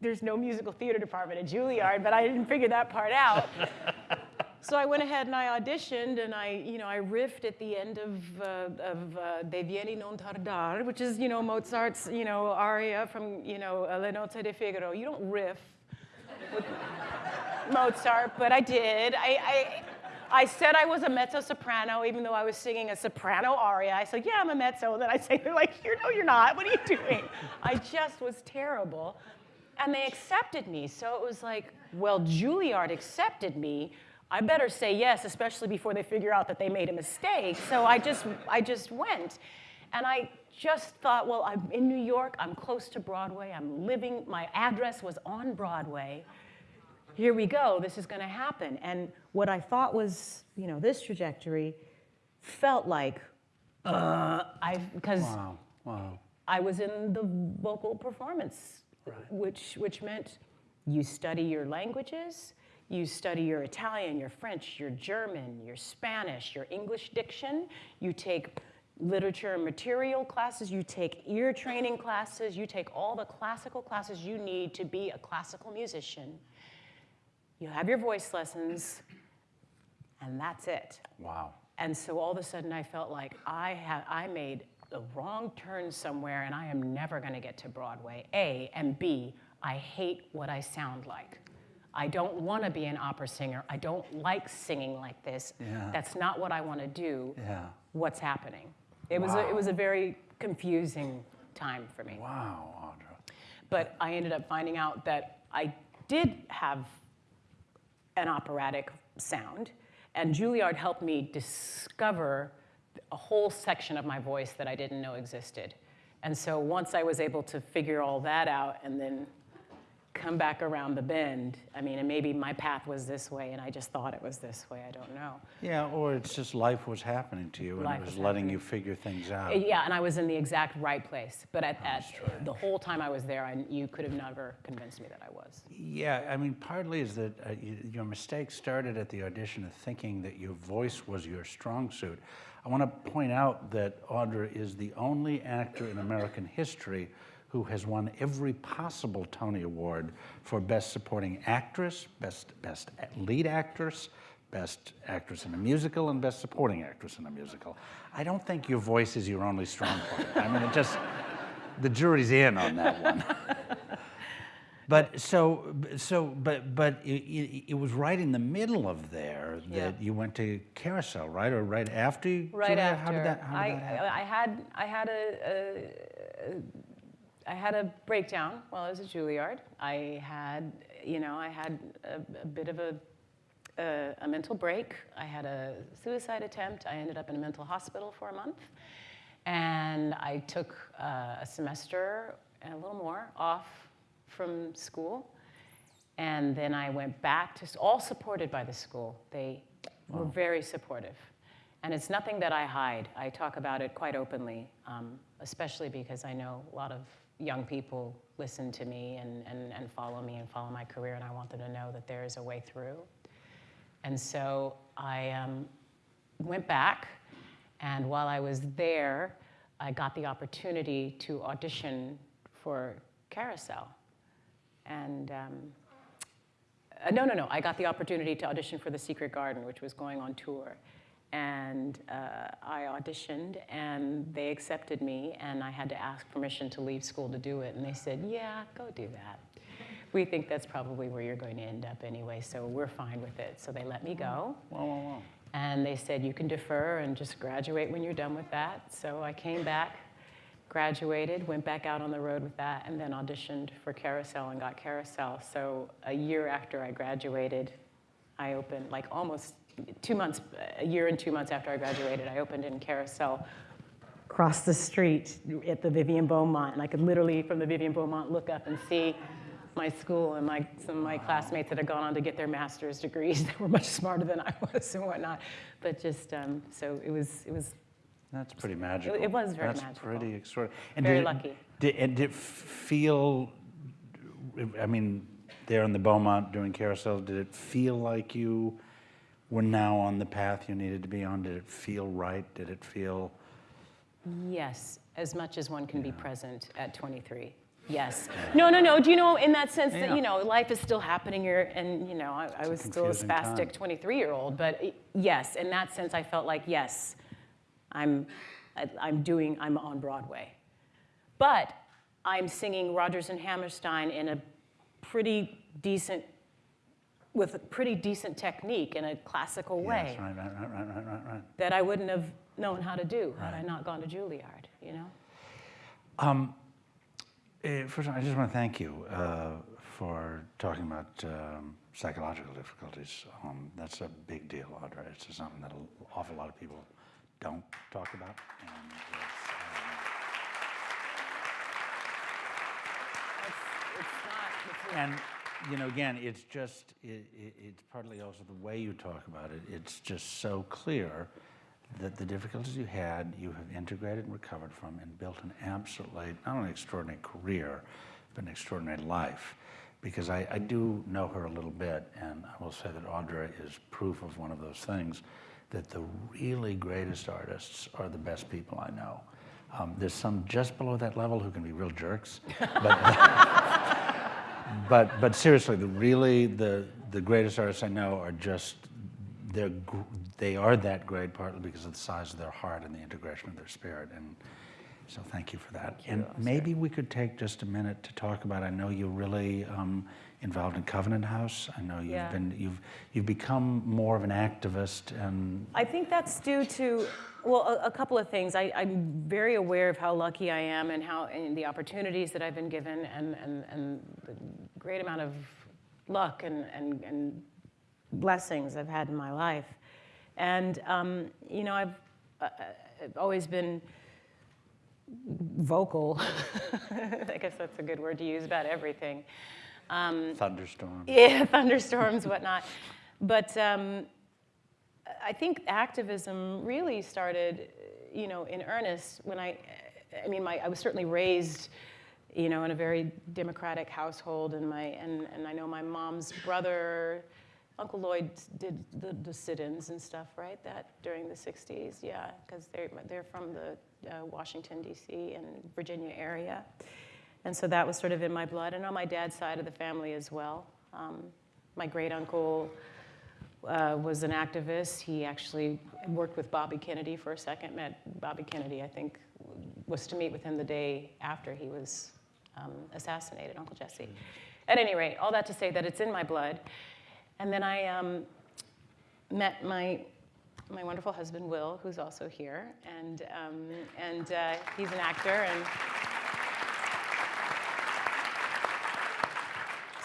There's no musical theater department at Juilliard, but I didn't figure that part out. So I went ahead and I auditioned, and I, you know, I riffed at the end of uh, of uh, Deh Vieni non tardar, which is, you know, Mozart's, you know, aria from, you know, uh, Le Nozze di Figaro. You don't riff with Mozart, but I did. I, I, I said I was a mezzo soprano, even though I was singing a soprano aria. I said, yeah, I'm a mezzo. And then I say, they're like, you no, you're not. What are you doing? I just was terrible. And they accepted me. So it was like, well, Juilliard accepted me. I better say yes, especially before they figure out that they made a mistake. So I just, I just went. And I just thought, well, I'm in New York, I'm close to Broadway, I'm living, my address was on Broadway. Here we go, this is gonna happen. And what I thought was, you know, this trajectory felt like, uh, I, because Wow, wow. I was in the vocal performance, which, which meant you study your languages, you study your Italian, your French, your German, your Spanish, your English diction, you take literature and material classes, you take ear training classes, you take all the classical classes you need to be a classical musician. You have your voice lessons, and that's it. Wow. And so all of a sudden I felt like I had I made the wrong turn somewhere and I am never going to get to Broadway. A and B, I hate what I sound like. I don't want to be an opera singer. I don't like singing like this. Yeah. That's not what I want to do. Yeah. What's happening? It was a, it was a very confusing time for me. Wow, Audra. But I ended up finding out that I did have an operatic sound, and Juilliard helped me discover a whole section of my voice that I didn't know existed. And so once I was able to figure all that out and then come back around the bend. I mean, and maybe my path was this way and I just thought it was this way. I don't know. Yeah, or it's just life was happening to you and Life it was was letting happening. you figure things Uh, out. Yeah, and I was in the exact right place. But at, at the whole time I was there, I, you could have never convinced me that I was. Yeah, I mean, partly is that uh, y your mistake started at the audition of thinking that your voice was your strong suit. I want to point out that Audra is the only actor in American history who has won every possible Tony Award for Best Supporting Actress, Best, best Lead Actress, Best Actress in a Musical, and Best Supporting Actress in a Musical. I don't think your voice is your only strong point. I mean, it just, the jury's in on that one. But so, so, but, but it, it, it was right in the middle of there that Yeah. you went to Carousel, right, or right after? you- Right Julia? after. How did that? How did I, that happen? I had I had a, a I had a breakdown while I was at Juilliard. I had you know I had a, a bit of a, a a mental break. I had a suicide attempt. I ended up in a mental hospital for a month, and I took uh, a semester and a little more off from school. And then I went back to, all supported by the school. They were very supportive. And it's nothing that I hide. I talk about it quite openly, um, especially because I know a lot of young people listen to me and, and, and follow me and follow my career, and I want them to know that there is a way through. And so I um, went back, and while I was there, I got the opportunity to audition for Carousel. And um, uh, no, no, no. I got the opportunity to audition for The Secret Garden, which was going on tour. And uh, I auditioned, and they accepted me, and I had to ask permission to leave school to do it. And they said, Yeah, go do that. We think that's probably where you're going to end up anyway, so we're fine with it. So they let me go. Whoa, whoa, whoa. And they said, you can defer and just graduate when you're done with that. So I came back, graduated, went back out on the road with that, and then auditioned for Carousel and got Carousel. So a year after I graduated, I opened, like almost two months, a year and two months after I graduated, I opened in Carousel across the street at the Vivian Beaumont. And I could literally, from the Vivian Beaumont, look up and see my school and my, some of my classmates that had gone on to get their master's degrees that were much smarter than I was and whatnot. But just, um, so it was, it was That's pretty magical. it was very That's magical. pretty extraordinary. And Very did it- lucky. Did, and did it feel, I mean, there in the Beaumont doing Carousel, did it feel like you were now on the path you needed to be on? Did it feel right? Did it feel? Yes, as much as one can be present at 23. Yes. No, no, no. Do you know, in that sense Yeah. that, you know, life is still happening here, and, you know, I, I was still a spastic 23 year old, but i- yes, in that sense, I felt like, yes, I'm, I- I'm doing, I'm on Broadway. But I'm singing Rodgers and Hammerstein in a pretty decent, with a pretty decent technique in a classical way Yes, right, right, right, right, right, right, right. that I wouldn't have known how to do had I not gone to Juilliard, you know? Uh, First, of all, I just want to thank you uh, for talking about um, psychological difficulties. Um, that's a big deal, Audra. It's something that an awful lot of people don't talk about. And it's, um, It's, it's not, And, you know, again, it's just, it, it, it's partly also the way you talk about it. It's just so clear that the difficulties you had, you have integrated and recovered from and built an absolutely, not only extraordinary career, but an extraordinary life. Because I, I do know her a little bit, and I will say that Audra is proof of one of those things, that the really greatest artists are the best people I know. Um, there's some just below that level who can be real jerks, but but but seriously, the really the the greatest artists I know are just they're they are that great partly because of the size of their heart and the integration of their spirit and so thank you for that. and maybe we could take just a minute to talk about. I know you're really um, involved in Covenant House. I know you've Yeah. been you've you've become more of an activist and I think that's due to, well, a, a couple of things. I, I'm very aware of how lucky I am and how and the opportunities that I've been given and, and, and the great amount of luck and, and, and blessings I've had in my life. And, um, you know, I've, uh, I've always been vocal. I guess that's a good word to use about everything. Thunderstorm. yeah, thunderstorms, whatnot. But um, I think activism really started, you know, in earnest when I, I mean, my, I was certainly raised, you know, in a very democratic household, and my, and, and I know my mom's brother, Uncle Lloyd did the, the sit-ins and stuff, right? That during the '60s, yeah, because they're they're from the uh, Washington D.C. and Virginia area, and so that was sort of in my blood, and on my dad's side of the family as well. Um, my great uncle uh, was an activist. He actually worked with Bobby Kennedy for a second. Met Bobby Kennedy, I think, was to meet with him the day after he was um, assassinated, Uncle Jesse. At any rate, all that to say that it's in my blood. And then I um, met my my wonderful husband Will, who's also here, and um, and uh, he's an actor and.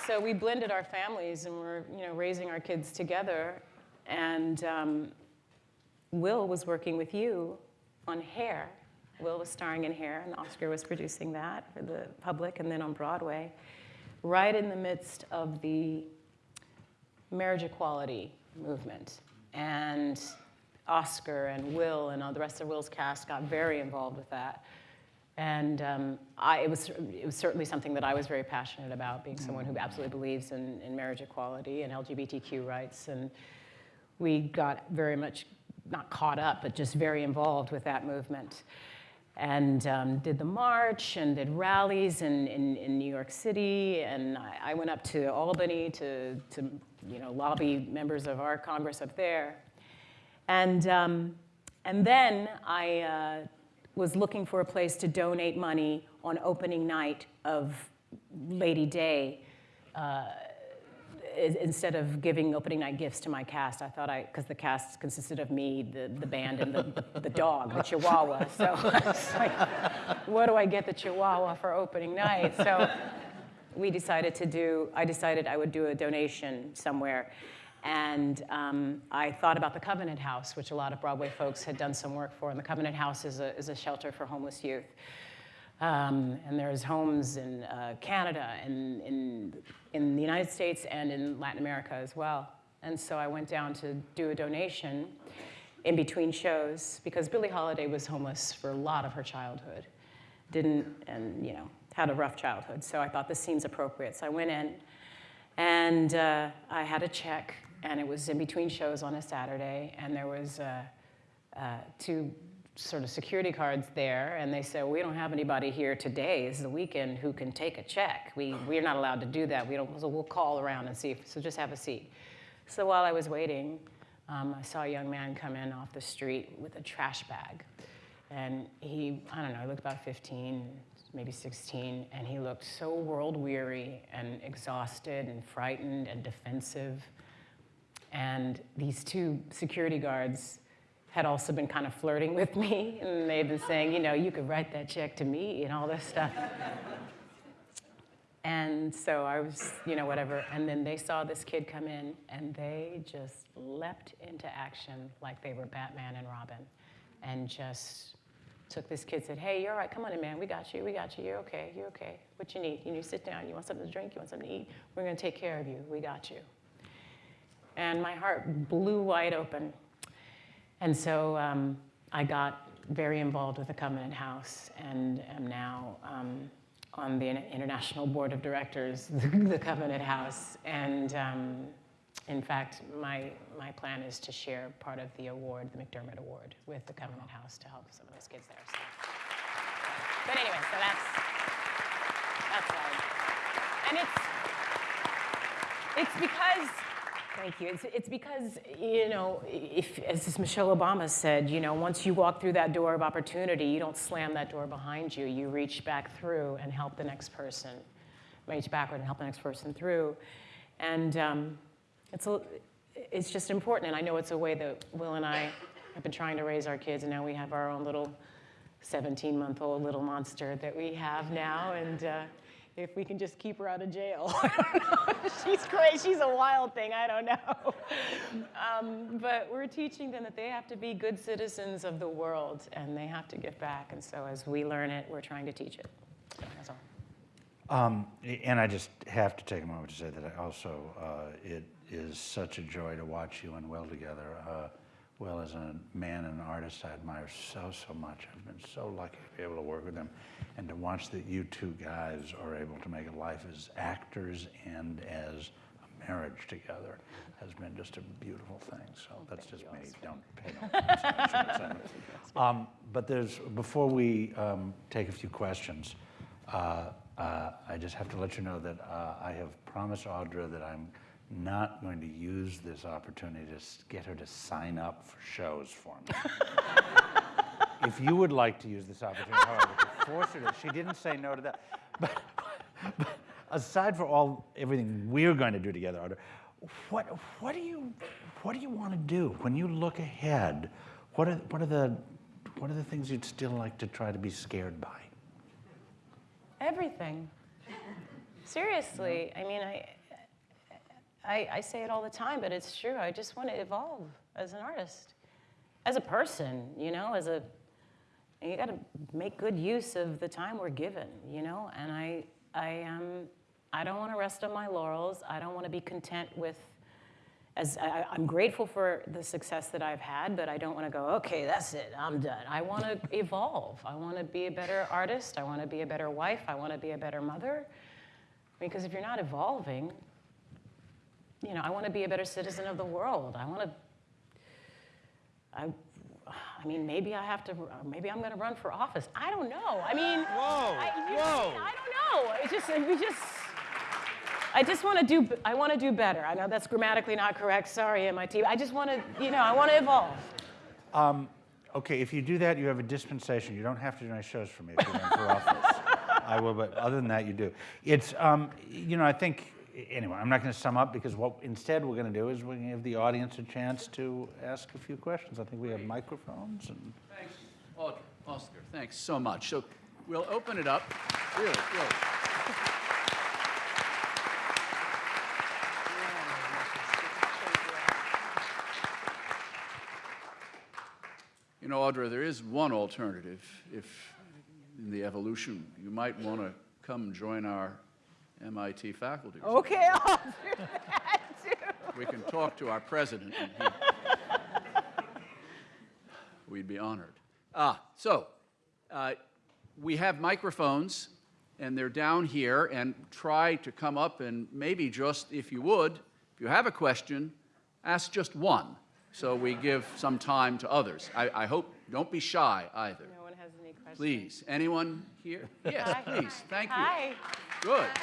So we blended our families and we're you know raising our kids together, and um, Will was working with you on Hair. Will was starring in Hair, and Oskar was producing that for the public, and then on Broadway, right in the midst of the marriage equality movement. And Oskar and Will and all the rest of Will's cast got very involved with that. And um, I, it, was, it was certainly something that I was very passionate about, being someone who absolutely believes in, in marriage equality and LGBTQ rights. And we got very much, not caught up, but just very involved with that movement. And um, did the march and did rallies in, in, in New York City. And I, I went up to Albany to, to you know, lobby members of our Congress up there. And, um, and then I uh, was looking for a place to donate money on opening night of Lady Day. Uh, instead of giving opening night gifts to my cast, I thought I, because the cast consisted of me, the, the band, and the, the, dog, the Chihuahua. So like, what do I get the Chihuahua for opening night? So we decided to do, I decided I would do a donation somewhere. And um, I thought about the Covenant House, which a lot of Broadway folks had done some work for. And the Covenant House is a, is a shelter for homeless youth. Um, and there's homes in uh, Canada and in, in the United States and in Latin America as well. And so I went down to do a donation in between shows because Billie Holiday was homeless for a lot of her childhood. Didn't, and you know, had a rough childhood. So I thought this seems appropriate. So I went in and uh, I had a check and it was in between shows on a Saturday and there was uh, uh, two sort of security cards there, and they said, we don't have anybody here today. This is the weekend who can take a check. We, we're not allowed to do that. We don't, so we'll call around and see, if, so just have a seat. So while I was waiting, um, I saw a young man come in off the street with a trash bag. And he, I don't know, he looked about 15, maybe 16, and he looked so world weary and exhausted and frightened and defensive. And these two security guards had also been kind of flirting with me, and they'd been saying, you know, you could write that check to me and all this stuff. and so I was, you know, whatever. And then they saw this kid come in, and they just leapt into action like they were Batman and Robin, and just took this kid, said, hey, you're all right, come on in, man, we got you, we got you, you're okay, you're okay. What you need? You need to sit down, you want something to drink, you want something to eat? We're gonna take care of you, we got you. And my heart blew wide open and so um, I got very involved with the Covenant House and am now um, on the International Board of Directors, the Covenant House. And um, in fact, my, my plan is to share part of the award, the McDermott Award, with the Covenant House to help some of those kids there. So. But anyway, so that's, that's all. And it's, it's because Thank you. It's, it's because, you know, if, as Michelle Obama said, you know, once you walk through that door of opportunity, you don't slam that door behind you. You reach back through and help the next person, reach backward and help the next person through. And um, it's, a, it's just important. And I know it's a way that Will and I have been trying to raise our kids, and now we have our own little 17 month old little monster that we have now. And, uh, if we can just keep her out of jail. She's crazy. She's a wild thing. I don't know. Um, but we're teaching them that they have to be good citizens of the world and they have to give back. And so as we learn it, we're trying to teach it. So that's all. Um, and I just have to take a moment to say that I also, uh, it is such a joy to watch you and Will together. Uh, Will is a man and an artist I admire so, so much. I've been so lucky to be able to work with him and to watch that you two guys are able to make a life as actors and as a marriage together has been just a beautiful thing. So that's just me. Don't pay no attention. um, But there's, before we um, take a few questions, uh, uh, I just have to let you know that uh, I have promised Audra that I'm not going to use this opportunity to get her to sign up for shows for me. if you would like to use this opportunity, however, to force her to, she didn't say no to that. But, but aside from all everything we're going to do together, Audra, what what do you what do you want to do when you look ahead? What are what are the what are the things you'd still like to try to be scared by? Everything. Seriously, I mean, I, I, I say it all the time, but it's true. I just want to evolve as an artist, as a person, you know, as a, you got to make good use of the time we're given, you know, and I, I, um, I don't want to rest on my laurels. I don't want to be content with, as I, I'm grateful for the success that I've had, but I don't want to go, okay, that's it, I'm done. I want to evolve. I want to be a better artist. I want to be a better wife. I want to be a better mother. Because if you're not evolving, you know, I want to be a better citizen of the world. I want to, I, I mean, maybe I have to, maybe I'm going to run for office. I don't know. I mean, Whoa, I, you know. I don't know. It's just, we just, I just want to do, I want to do better. I know that's grammatically not correct. Sorry, MIT. I just want to, you know, I want to evolve. Okay, if you do that, you have a dispensation. You don't have to do any shows for me if you run for office. I will, but other than that, you do. It's, um, you know, I think, anyway, I'm not going to sum up because what instead we're going to do is we're going to give the audience a chance to ask a few questions. I think we have microphones and. Thanks, Audra, Oskar, thanks so much. So we'll open it up. Really, really. You know, Audra, there is one alternative. If in the evolution, you might want to come join our MIT faculty. Okay, I'll do that too. We can talk to our president. and he- We'd be honored. Ah, so uh, we have microphones, and they're down here, and try to come up and maybe just, if you would, if you have a question, ask just one, so we give some time to others. I, I hope, don't be shy either. No one has any questions. Please, anyone here? Yes, Hi. please, thank you. Hi. Good.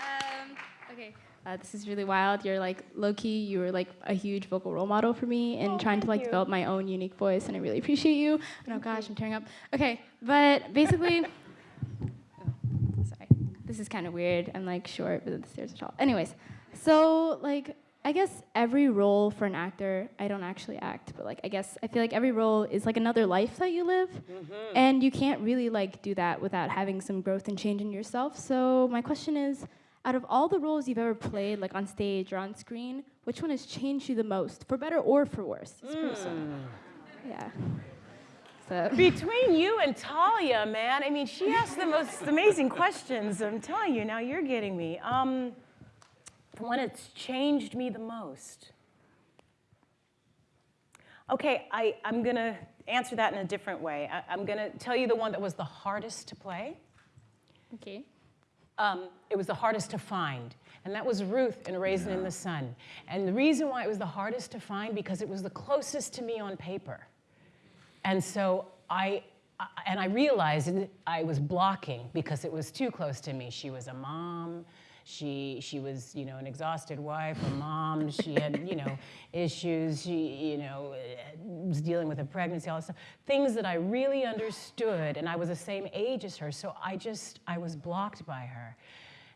Um, okay. Uh, this is really wild. You're like low key. You were like a huge vocal role model for me in Oh, trying to like you. develop my own unique voice, and I really appreciate you. And oh gosh, I'm tearing up. Okay, but basically, oh, sorry, this is kind of weird. I'm like short, but the stairs are tall. Anyways, so like I guess every role for an actor, I don't actually act, but like I guess I feel like every role is like another life that you live, and you can't really like do that without having some growth and change in yourself. So my question is, out of all the roles you've ever played, like on stage or on screen, which one has changed you the most, for better or for worse? Person. Yeah. So. Between you and Talia, man, I mean, she asks the most amazing questions. I'm telling you, now you're getting me. Um, when it's changed me the most. Okay, I, I'm gonna answer that in a different way. I, I'm gonna tell you the one that was the hardest to play. Okay. um, it was the hardest to find. And that was Ruth in Raisin in the Sun. And the reason why it was the hardest to find, because it was the closest to me on paper. And so I, I- and I realized I was blocking because it was too close to me. She was a mom. She, she was, you know, an exhausted wife, a mom. She had, you know, issues. She, you know, eh, was dealing with a pregnancy, all this stuff. Things that I really understood, and I was the same age as her. So I just, I was blocked by her.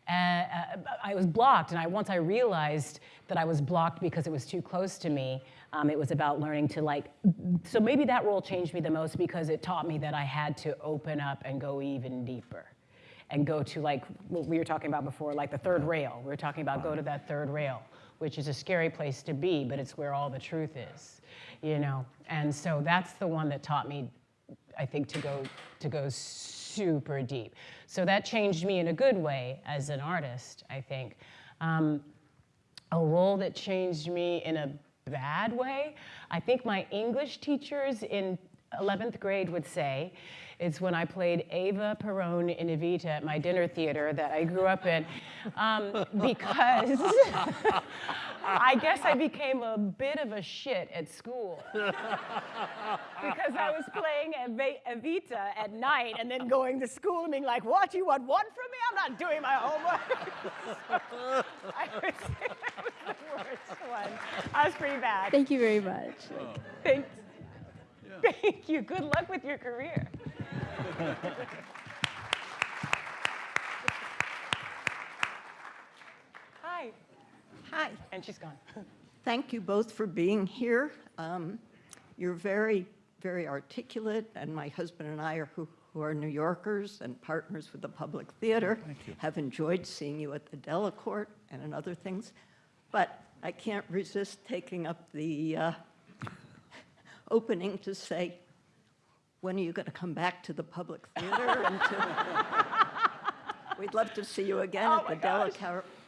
Uh, uh, I was blocked, and I, once I realized that I was blocked because it was too close to me, um, it was about learning to like. So maybe that role changed me the most because it taught me that I had to open up and go even deeper, and go to like what we were talking about before, like the third rail. We were talking about go to that third rail, which is a scary place to be, but it's where all the truth is, you know. And so that's the one that taught me I think to go to go super deep. So that changed me in a good way as an artist, I think. Um, a role that changed me in a bad way, I think my English teachers in 11th grade would say, is when I played Ava Perón in Evita at my dinner theater that I grew up in, um, because I guess I became a bit of a shit at school. because I was playing Evita at night and then going to school and being like, what, you want one from me? I'm not doing my homework. So I would say was the worst one. I was pretty bad. Thank you very much. Thanks. Thank you. Good luck with your career. Hi. Hi. And she's gone. Thank you both for being here. Um, You're very, very articulate, and my husband and I, are who who are New Yorkers and partners with the Public Theater, have enjoyed seeing you at the Delacorte and in other things. But I can't resist taking up the uh, opening to say, when are you going to come back to the Public Theater? and to- We'd love to see you again Oh at the my gosh.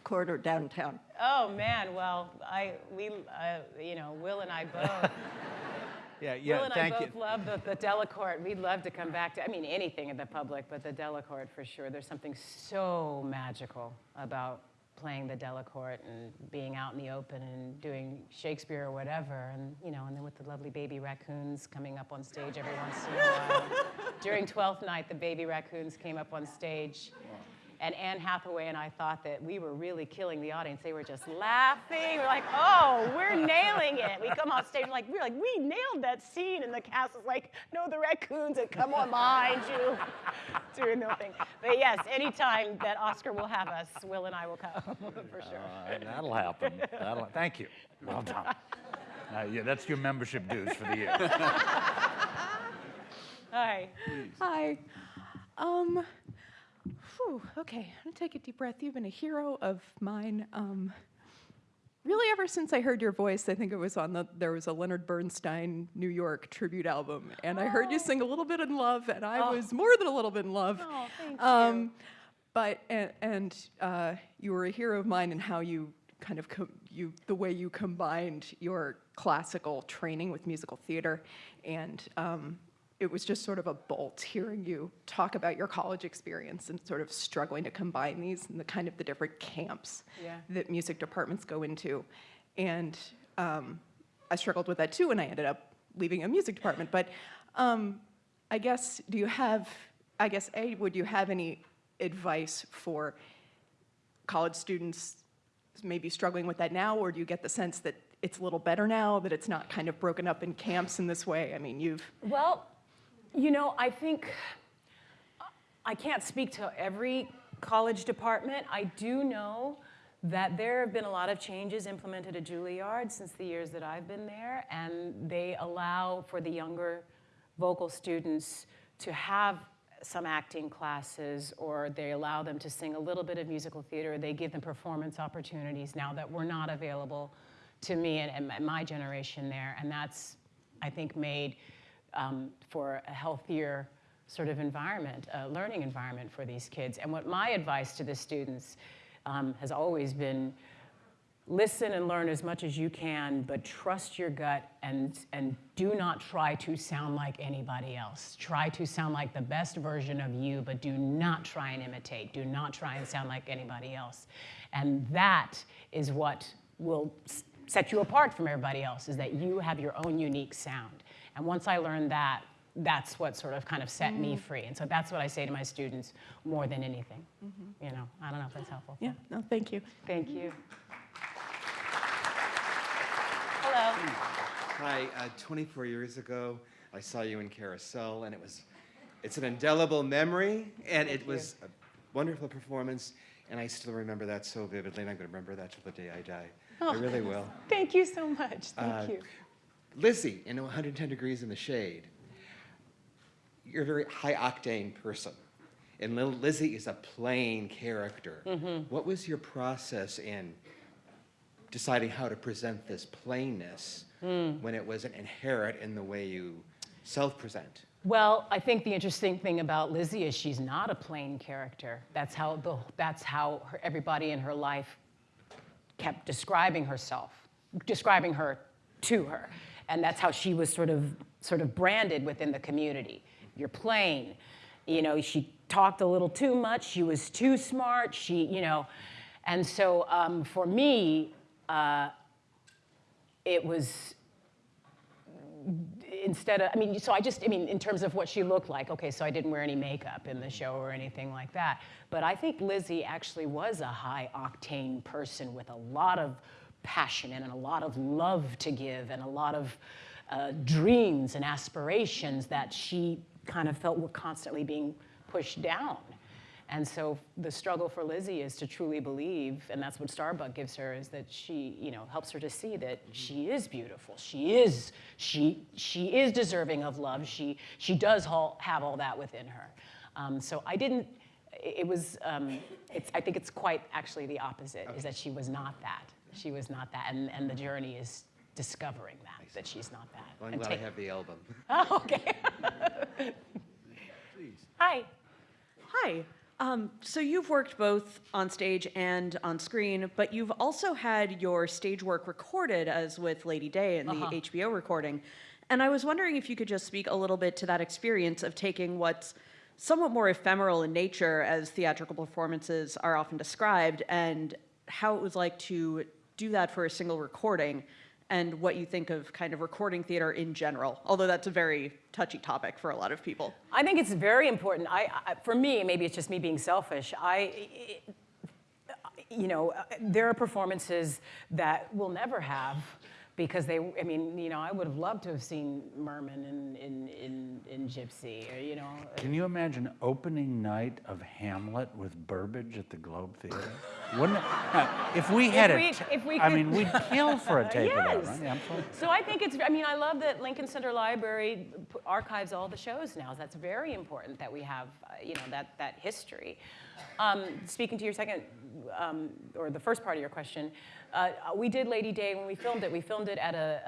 Delacorte downtown. Oh man, well, I we uh, you know Will and I both. Yeah, yeah. Will and thank I you. both love the, the Delacorte. We'd love to come back to. I mean, anything in the public, but the Delacorte for sure. There's something so magical about playing the Delacorte and being out in the open and doing Shakespeare or whatever, and you know, and then with the lovely baby raccoons coming up on stage every once in a while. During Twelfth Night, the baby raccoons came up on stage. And Anne Hathaway and I thought that we were really killing the audience. They were just laughing. We're like, oh, we're nailing it. We come off stage like we're like, we nailed that scene, and the cast was like, no, the raccoons had come on behind you, doing their thing. But yes, anytime that Oskar will have us, Will and I will come for sure. Uh, That'll happen. That'll, thank you. Well done. Uh, yeah, that's your membership dues for the year. Hi. Hi. Um, whew, okay, I'm gonna take a deep breath. You've been a hero of mine. Um, really, ever since I heard your voice, I think it was on the there was a Leonard Bernstein New York tribute album, and I heard you sing a little bit in love, and I Oh. was more than a little bit in love. Oh, thank Um, but and, and uh, you were a hero of mine in how you kind of you the way you combined your classical training with musical theater, and um, it was just sort of a bolt hearing you talk about your college experience and sort of struggling to combine these and the kind of the different camps Yeah. that music departments go into, and um, I struggled with that too, and I ended up leaving a music department. But um, I guess, do you have, I guess, A, would you have any advice for college students maybe struggling with that now, or do you get the sense that it's a little better now, that it's not kind of broken up in camps in this way? I mean, you've, Well, you know, I think I can't speak to every college department. I do know that there have been a lot of changes implemented at Juilliard since the years that I've been there, and they allow for the younger vocal students to have some acting classes, or they allow them to sing a little bit of musical theater. They give them performance opportunities now that were not available to me and, and my- my generation there, and that's, I think, made um, for a healthier sort of environment, a learning environment for these kids. And what my advice to the students um, has always been, listen and learn as much as you can, but trust your gut and, and do not try to sound like anybody else. Try to sound like the best version of you, but do not try and imitate. Do not try and sound like anybody else. And that is what will set you apart from everybody else, is that you have your own unique sound. And once I learned that, that's what sort of kind of set me Mm. free. And so that's what I say to my students more than anything. You know, I don't know if that's helpful. yeah, no, thank you. Thank you. Hello. Hi, uh, 24 years ago, I saw you in Carousel, and it was, it's an indelible memory, and it Thank was a wonderful performance, and I still remember that so vividly, and I'm going to remember that till the day I die. Oh, I really will. Thank you so much. Thank Uh, you. Lizzie, in 110 Degrees in the Shade, you're a very high octane person. And Lil- Lizzie is a plain character. Mhm. What was your process in deciding how to present this plainness Mm. when it wasn't inherent in the way you self present? Well, I think the interesting thing about Lizzie is she's not a plain character. That's how, the, that's how her, everybody in her life kept describing herself, describing her to her. And that's how she was sort of, sort of branded within the community. You're plain. You know, she talked a little too much. She was too smart. She, you know, and so um, for me, uh, it was instead of, I mean, so I just, I mean, in terms of what she looked like, okay, so I didn't wear any makeup in the show or anything like that. But I think Lizzie actually was a high octane person with a lot of passion and a lot of love to give and a lot of uh, dreams and aspirations that she kind of felt were constantly being pushed down. And so the struggle for Lizzie is to truly believe, and that's what Starbuck gives her, is that she, you know, helps her to see that she is beautiful. She is, she, she is deserving of love. She, she does all, have all that within her. Um, so I didn't, it was, um, it's, I think it's quite actually the opposite, is that she was not that. She was not that, and, and the journey is discovering that, that she's not that. Well, I'm And glad I have the album. Oh, okay. Hi. Hi. Um, so you've worked both on stage and on screen, but you've also had your stage work recorded, as with Lady Day in the Uh-huh. HBO recording. And I was wondering if you could just speak a little bit to that experience of taking what's somewhat more ephemeral in nature, as theatrical performances are often described, and how it was like to do that for a single recording, and what you think of kind of recording theater in general, although that's a very touchy topic for a lot of people. I think it's very important. I, I, for me, maybe it's just me being selfish. I, you know, there are performances that we'll never have because they, I mean, you know, I would have loved to have seen Merman in, in, in, in Gypsy, or, you know. Can you imagine opening night of Hamlet with Burbage at the Globe Theater? Wouldn't it, if we had If a we- t- if we I mean, we'd kill for a tape of that, Yes. right? Yeah. So I think it's, I mean, I love that Lincoln Center Library archives all the shows now. That's very important that we have, uh, you know, that, that history. Um, speaking to your second, um, or the first part of your question, uh, we did Lady Day when we filmed it. We filmed it at a,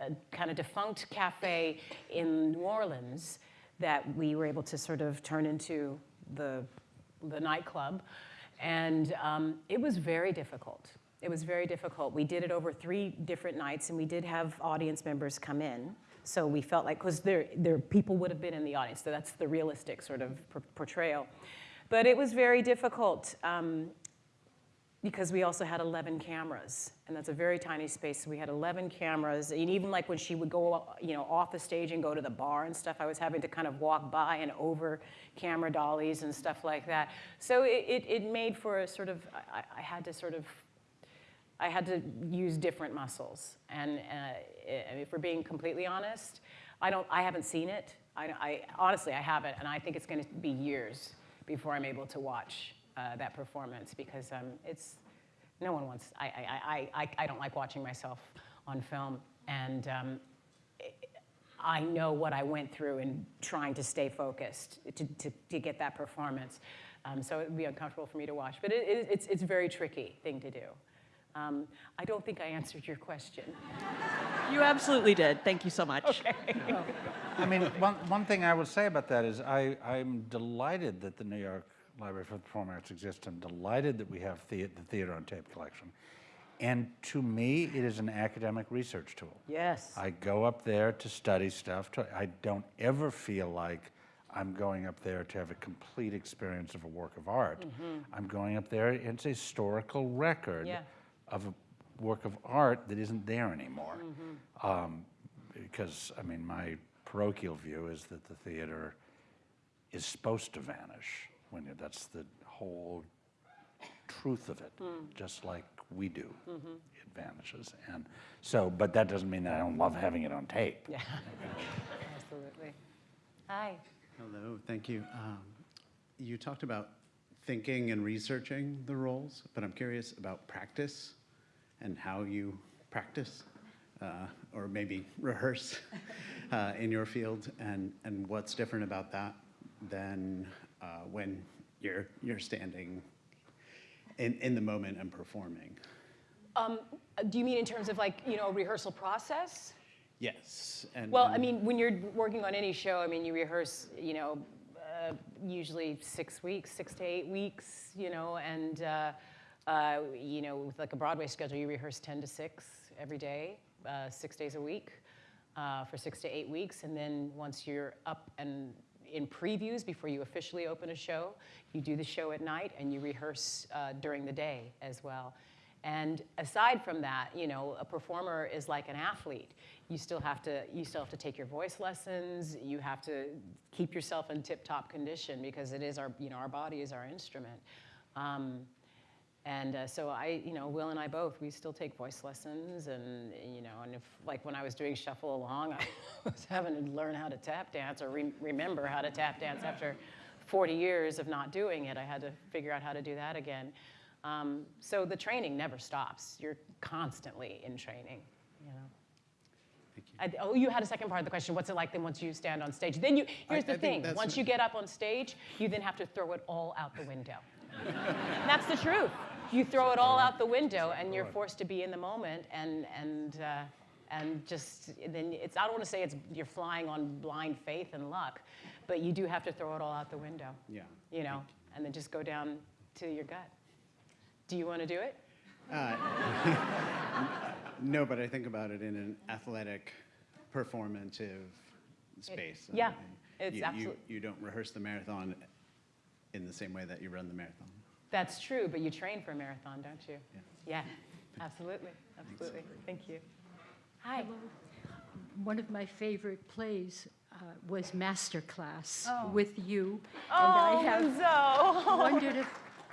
a, a, a kind of defunct cafe in New Orleans that we were able to sort of turn into the, the nightclub. And um, it was very difficult. It was very difficult. We did it over three different nights, and we did have audience members come in. So we felt like, because there, there, people would have been in the audience, so that's the realistic sort of portrayal. But it was very difficult um, because we also had 11 cameras, and that's a very tiny space. So we had 11 cameras, and even like when she would go, you know, off the stage and go to the bar and stuff, I was having to kind of walk by and over camera dollies and stuff like that. So it, it, it made for a sort of, I, I had to sort of, I had to use different muscles. And uh, if we're being completely honest, I don't, I haven't seen it. I, I honestly, I haven't, and I think it's going to be years before I'm able to watch uh, that performance because um, it's no one wants. I, I, I, I, I don't like watching myself on film, and um, I know what I went through in trying to stay focused to, to, to get that performance. Um, so it would be uncomfortable for me to watch, but it, it, it's it's a very tricky thing to do. Um, I don't think I answered your question. You absolutely did. Thank you so much. Okay. I mean, one, one thing I would say about that is I, I'm delighted that the New York Library for the Performing Arts exists. I'm delighted that we have the, the Theater on Tape collection. And to me, it is an academic research tool. Yes. I go up there to study stuff. To, I don't ever feel like I'm going up there to have a complete experience of a work of art. Mhm. I'm going up there, it's a historical record Yeah. of a work of art that isn't there anymore. Mhm. Um, because, I mean, my parochial view is that the theater is supposed to vanish when you, that's the whole truth of it, Mm. just like we do. Mhm. It vanishes. And so, but that doesn't mean that I don't love having it on tape. Yeah. Absolutely. Hi. Hello, thank you. Um, you talked about thinking and researching the roles, but I'm curious about practice and how you practice uh, or maybe rehearse uh, in your field and, and what's different about that than uh, when you're, you're standing in, in the moment and performing. Um, do you mean in terms of like, you know, rehearsal process? Yes. And, Well, I mean, when you're working on any show, I mean, you rehearse, you know, uh, usually six weeks, six to eight weeks, you know, and, uh, uh, you know, with like a Broadway schedule, you rehearse 10 to 6 every day, uh, six days a week uh, for six to eight weeks. And then once you're up and in previews before you officially open a show, you do the show at night and you rehearse uh, during the day as well. And aside from that, you know, a performer is like an athlete. You still have to, you still have to take your voice lessons. You have to keep yourself in tip-top condition because it is our, you know, our body is our instrument. Um, and uh, so I, you know, Will and I both, we still take voice lessons, and you know, and if like when I was doing Shuffle Along, I was having to learn how to tap dance or re- remember how to tap dance after 40 years of not doing it. I had to figure out how to do that again. Um, so the training never stops. You're constantly in training, you know. I, oh, you had a second part of the question. What's it like then once you stand on stage? Then you, here's I the think thing. Once you get up on stage, you then have to throw it all out the window. That's the truth. You throw it all out the window, and you're forced to be in the moment, and and uh, and just then it's. I don't want to say it's you're flying on blind faith and luck, but you do have to throw it all out the window. Yeah. You know, and then just go down to your gut. Do you want to do it? Uh, no, but I think about it in an athletic, performative space. yeah, And it's you, you, you don't rehearse the marathon in the same way that you run the marathon. That's true, but you train for a marathon, don't you? Yeah. absolutely, absolutely. Thank you. Hi. One of my favorite plays uh, was Masterclass Oh. with you. Oh, and I have Enzo. wondered if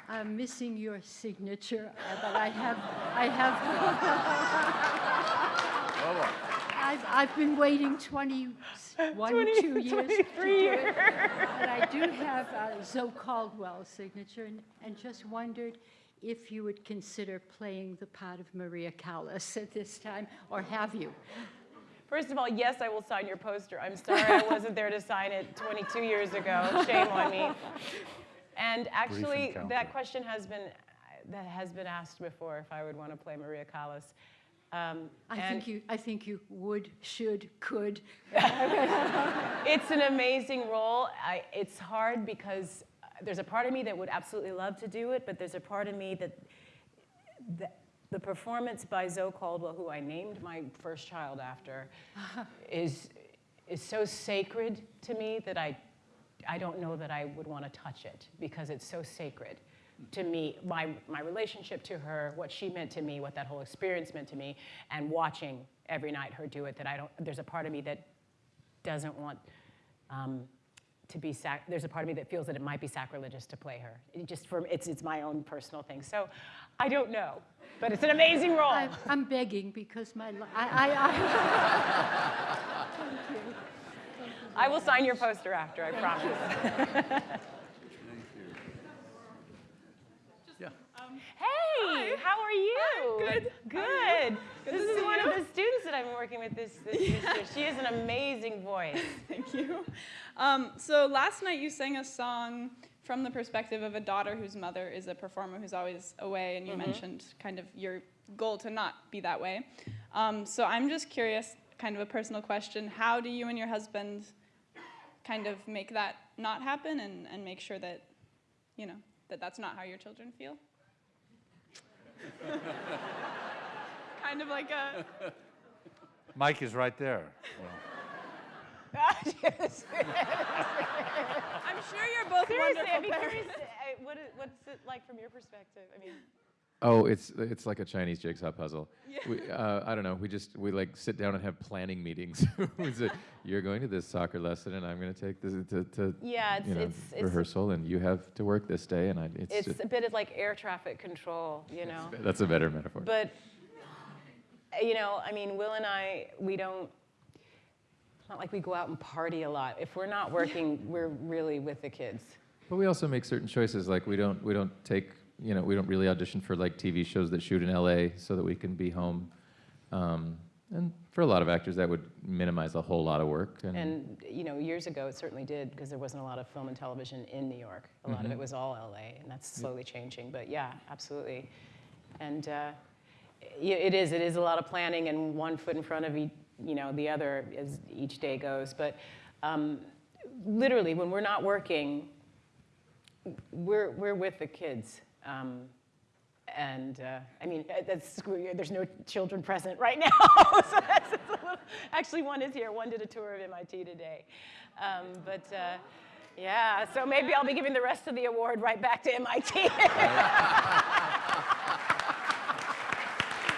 I'm missing your signature, uh, but I have, I have. I've, I've been waiting 21, 20 two years to 23 do it. years. And I do have uh, Zoe Caldwell's signature, and, and just wondered if you would consider playing the part of Maria Callas at this time, or have you? First of all, yes, I will sign your poster. I'm sorry I wasn't there to sign it 22 years ago. Shame on me. And actually, that question has been that has been asked before if I would want to play Maria Callas. Um, I think you, I think you would, should, could. it's an amazing role. I, it's hard because uh, there's a part of me that would absolutely love to do it, but there's a part of me that the, the performance by Zoe Caldwell, who I named my first child after, is is so sacred to me that I I don't know that I would want to touch it because it's so sacred to me, my, my relationship to her, what she meant to me, what that whole experience meant to me, and watching every night her do it, that I don't, there's a part of me that doesn't want um, to be, sac- there's a part of me that feels that it might be sacrilegious to play her. It just for, it's, it's my own personal thing. So I don't know, but it's an amazing role. I, I'm begging because my, I, I, I. Thank you. I will sign your poster after, I promise. Yeah. Hey, how are you? good. Good. How are you? Good this is one you. of the students that I've been working with this, this semester. She has an amazing voice. Thank you. Um, so last night you sang a song from the perspective of a daughter whose mother is a performer who's always away, and you Mhm. mentioned kind of your goal to not be that way. Um, so I'm just curious, kind of a personal question, how do you and your husband kind of make that not happen and, and make sure that, you know, that that's not how your children feel? kind of like a, Mike is right there. I'm sure you're both Seriously, I'd wonderful be parents. curious, uh, what is, what's it like from your perspective? I mean, Oh, it's it's like a Chinese jigsaw puzzle. Yeah. We, uh, I don't know. We just we like sit down and have planning meetings. we say, You're going to this soccer lesson, and I'm going to take this to, to Yeah, it's- you know, it's- it's- rehearsal, and you have to work this day, and I, it's, it's just- a bit of like air traffic control, you know? that's a better metaphor. But, you know, I mean, Will and I, we don't, it's not like we go out and party a lot. If we're not working, we're really with the kids. But we also make certain choices, like we don't we don't take you know we don't really audition for like TV shows that shoot in LA so that we can be home. Um, and for a lot of actors, that would minimize a whole lot of work. And, And, you know, years ago, it certainly did, because there wasn't a lot of film and television in New York. A lot of Mhm. it was all LA, and that's slowly changing. But yeah, absolutely. And uh, it is, it is a lot of planning and one foot in front of, e- you know, the other as each day goes. But um, literally, when we're not working, we're, we're with the kids. Um, and uh, I mean, uh, there's no children present right now. so that's, that's little, actually, one is here. One did a tour of MIT today. Um, but uh, yeah, so maybe I'll be giving the rest of the award right back to MIT.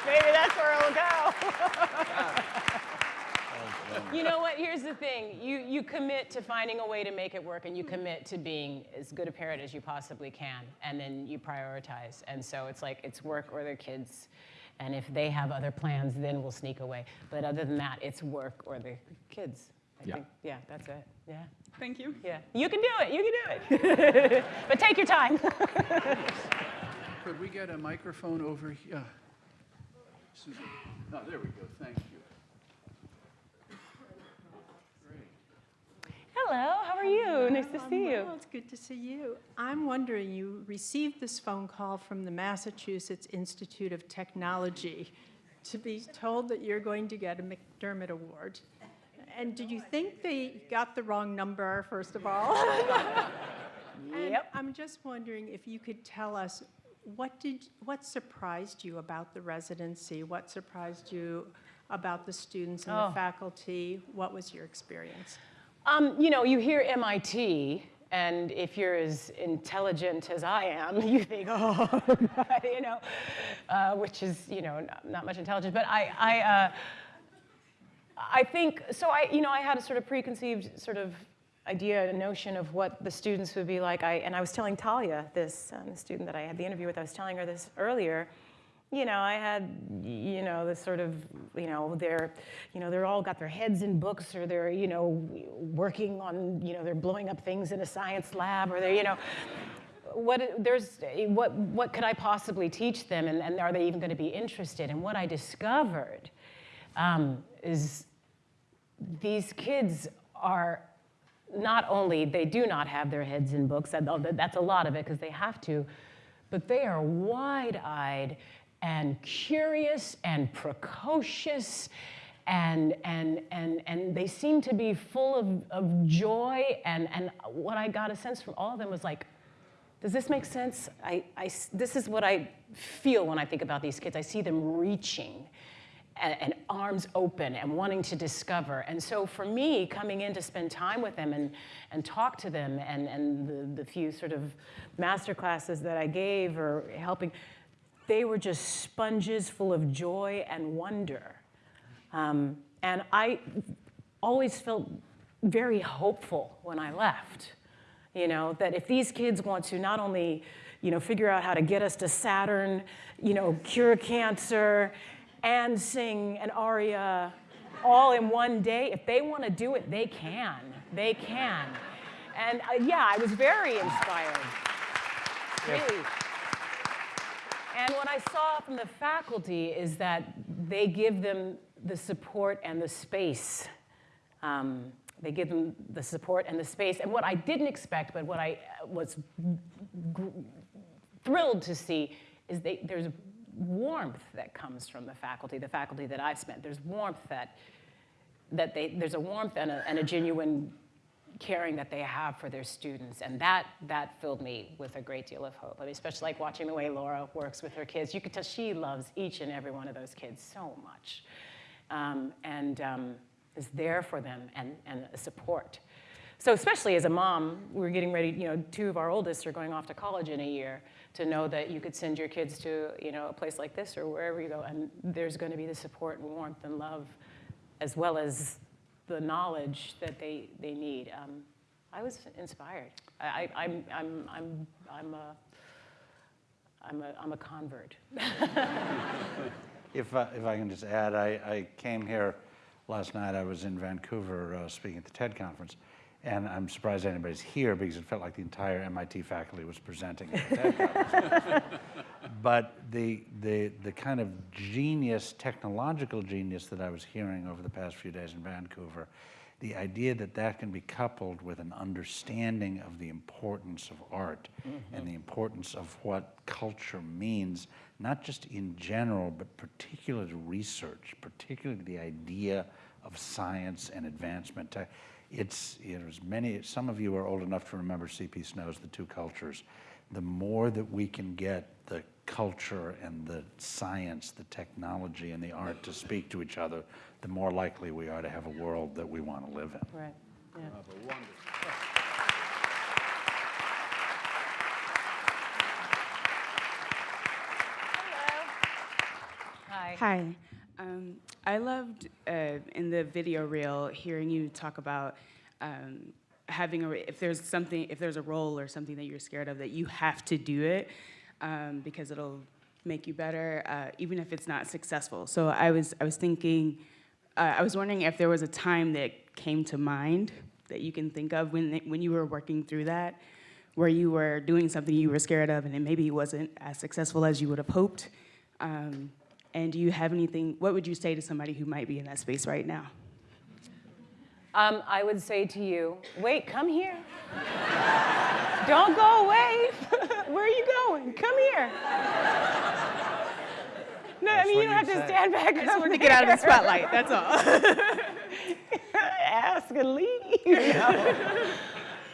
maybe that's where it'll go. you know what? Here's the thing. You, you commit to finding a way to make it work, and you commit to being as good a parent as you possibly can, and then you prioritize. And so it's like it's work or their kids. And if they have other plans, then we'll sneak away. But other than that, it's work or the kids. I Yeah. think. Yeah, that's it. Yeah. Thank you. Yeah. You can do it. You can do it. but take your time. Could we get a microphone over here? Uh, Susan. Oh, there we go. Thank you. Hello, how are you? Nice to see you. well, It's good to see you. I'm wondering, you received this phone call from the Massachusetts Institute of Technology to be told that you're going to get a McDermott Award. And did you think they got the wrong number, first of all? Yep. I'm just wondering if you could tell us, what did, what surprised you about the residency? What surprised you about the students and Oh. the faculty? What was your experience? Um, you know, you hear MIT, and if you're as intelligent as I am, you think, oh, you know, uh, which is, you know, not, not much intelligence. But I, I, uh, I think, so I, you know, I had a sort of preconceived sort of idea, a notion of what the students would be like. I, and I was telling Talia this, um, the student that I had the interview with, I was telling her this earlier. You know, I had, you know, this sort of, you know, they're, you know, they're all got their heads in books or they're, you know, working on, you know, they're blowing up things in a science lab or they're, you know, what, there's, what, what could I possibly teach them and, and are they even going to be interested? And what I discovered um, is these kids are not only they do not have their heads in books that- that's a lot of it because they have to but they are wide-eyed and curious and precocious and and and and they seem to be full of, of joy. And and what i got a sense from all of them was like does this make sense? I, I this is what i feel when i think about these kids. I see them reaching and, and arms open and wanting to discover. And so for me, coming in to spend time with them and, and talk to them and, and the, the few sort of master classes that I gave or helping, they were just sponges full of joy and wonder. Um, and I always felt very hopeful when I left. You know, that if these kids want to not only, you know, figure out how to get us to Saturn, you know, cure cancer, and sing an aria all in one day, if they want to do it, they can. They can. And uh, yeah, I was very inspired. Really. And what I saw from the faculty is that they give them the support and the space. Um, they give them the support and the space. And what I didn't expect, but what I was thrilled to see, is they, there's warmth that comes from the faculty, the faculty that I've spent. There's warmth that, that they, there's a warmth and a, and a genuine caring that they have for their students. And that, that filled me with a great deal of hope. I mean, especially like watching the way Laura works with her kids. You could tell she loves each and every one of those kids so much. Um, and um, is there for them and, and support. So especially as a mom, we're getting ready, you know, two of our oldest are going off to college in a year to know that you could send your kids to, you know, a place like this or wherever you go, and there's going to be the support and warmth and love, as well as the knowledge that they, they need. Um, I was inspired. I, I, I'm, I'm, I'm, I'm, a, I'm, a, I'm a convert. If, uh, if I can just add, I, I came here last night. I was in Vancouver uh, speaking at the TED conference, and I'm surprised anybody's here because it felt like the entire MIT faculty was presenting at the conference. but the, the, the kind of genius, technological genius that I was hearing over the past few days in Vancouver, the idea that that can be coupled with an understanding of the importance of art mm-hmm. and the importance of what culture means, not just in general, but particularly research, particularly the idea of science and advancement. Te- It's, you know, as many, some of you are old enough to remember C.P. Snow's The Two Cultures. The more that we can get the culture and the science, the technology and the art to speak to each other, the more likely we are to have a world that we want to live in. Right. Yeah. Hi. Hi. Um, I loved uh, in the video reel hearing you talk about um, having a if there's something if there's a role or something that you're scared of that you have to do it um, because it'll make you better uh, even if it's not successful. So I was I was thinking uh, I was wondering if there was a time that came to mind that you can think of when when you were working through that where you were doing something you were scared of and it maybe wasn't as successful as you would have hoped. Um, and do you have anything, what would you say to somebody who might be in that space right now? Um, I would say to you, wait, come here. Don't go away. Where are you going? Come here. No, I mean, you don't have to stand back. I just wanted to get out of the spotlight, that's all. Ask and leave. No.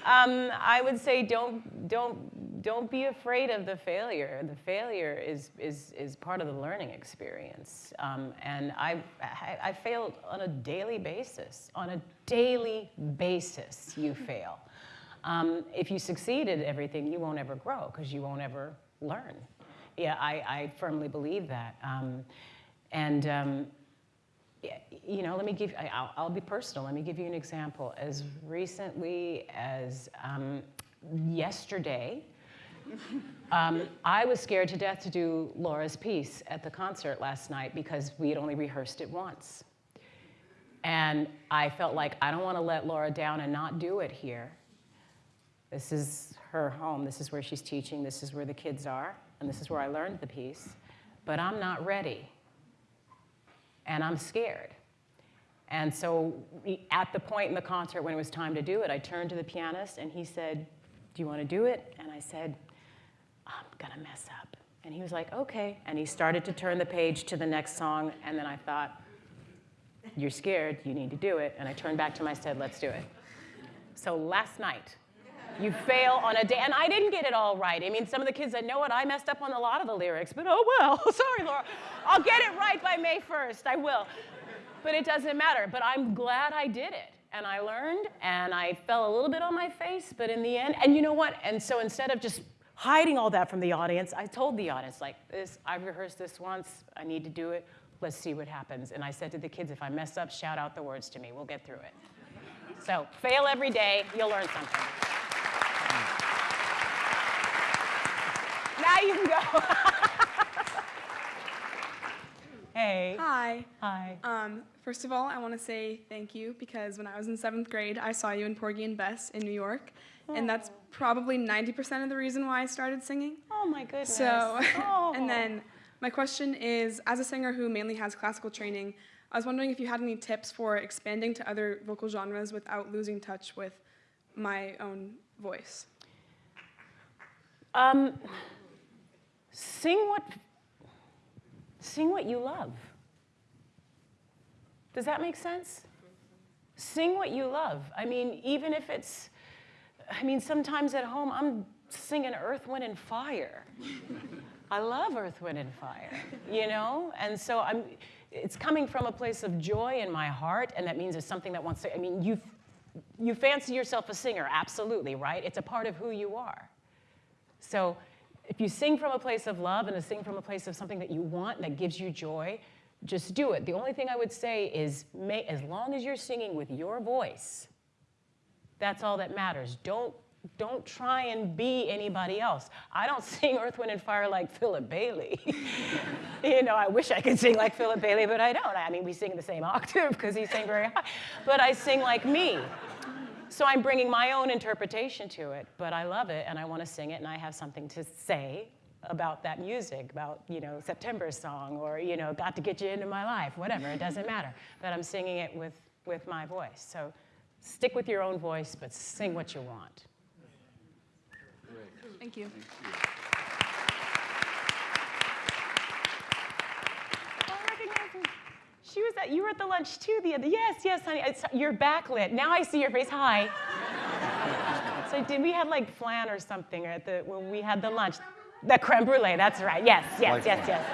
Um, I would say don't, don't, don't be afraid of the failure. The failure is, is, is part of the learning experience. Um, and I, I, I failed on a daily basis. On a daily basis, you fail. Um, if you succeed at everything, you won't ever grow because you won't ever learn. Yeah, I, I firmly believe that. Um, and um, you know, let me give, I'll, I'll be personal. Let me give you an example. As recently as um, yesterday, um, I was scared to death to do Laura's piece at the concert last night because we had only rehearsed it once. And I felt like I don't want to let Laura down and not do it here. This is her home. This is where she's teaching. This is where the kids are. And this is where I learned the piece. But I'm not ready. And I'm scared. And so at the point in the concert when it was time to do it, I turned to the pianist and he said, Do you want to do it? And I said, To mess up. And he was like, Okay. And he started to turn the page to the next song. And then I thought, You're scared. You need to do it. And I turned back to. I said, Let's do it. So last night, you fail on a day, and I didn't get it all right. I mean, some of the kids that know it, I messed up on a lot of the lyrics, but oh well. Sorry, Laura. I'll get it right by May 1st. I will. But it doesn't matter. But I'm glad I did it. And I learned, and I fell a little bit on my face, but in the end, and you know what? And so instead of just hiding all that from the audience, I told the audience, like, this, I've rehearsed this once, I need to do it, let's see what happens. And I said to the kids, if I mess up, shout out the words to me, we'll get through it. So fail every day, you'll learn something. Now you can go. Hey. Hi. Hi. Um, first of all, I want to say thank you because when I was in seventh grade, I saw you in Porgy and Bess in New York, and that's probably 90% of the reason why I started singing. Oh my goodness. So, Oh. and then my question is, as a singer who mainly has classical training, I was wondering if you had any tips for expanding to other vocal genres without losing touch with my own voice. Um, sing what sing what you love. Does that make sense? Sing what you love. I mean, even if it's I mean, sometimes at home I'm singing Earth, Wind and Fire. I love Earth, Wind and Fire, you know? And so I'm it's coming from a place of joy in my heart, and that means it's something that wants to, I mean, you you fancy yourself a singer, absolutely, right? It's a part of who you are. So if you sing from a place of love and to sing from a place of something that you want that gives you joy, just do it. The only thing I would say is may, as long as you're singing with your voice, that's all that matters. Don't, don't try and be anybody else. I don't sing Earth, Wind, and Fire like Philip Bailey. you know, I wish I could sing like Philip Bailey, but I don't. I mean, we sing the same octave because he sang very high. But I sing like me. So I'm bringing my own interpretation to it, but I love it and I want to sing it and I have something to say about that music, about, you know, September's song or, you know, got to get you into my life, whatever, it doesn't matter. But I'm singing it with, with my voice. So stick with your own voice, but sing what you want. Thank you. Thank you. She was at, you were at the lunch too the other, yes, yes, honey. It's, you're backlit. Now I see your face. Hi. so did we had like flan or something at the, when we had the lunch? The creme brulee, that's right. Yes, yes, Like yes, flan. yes.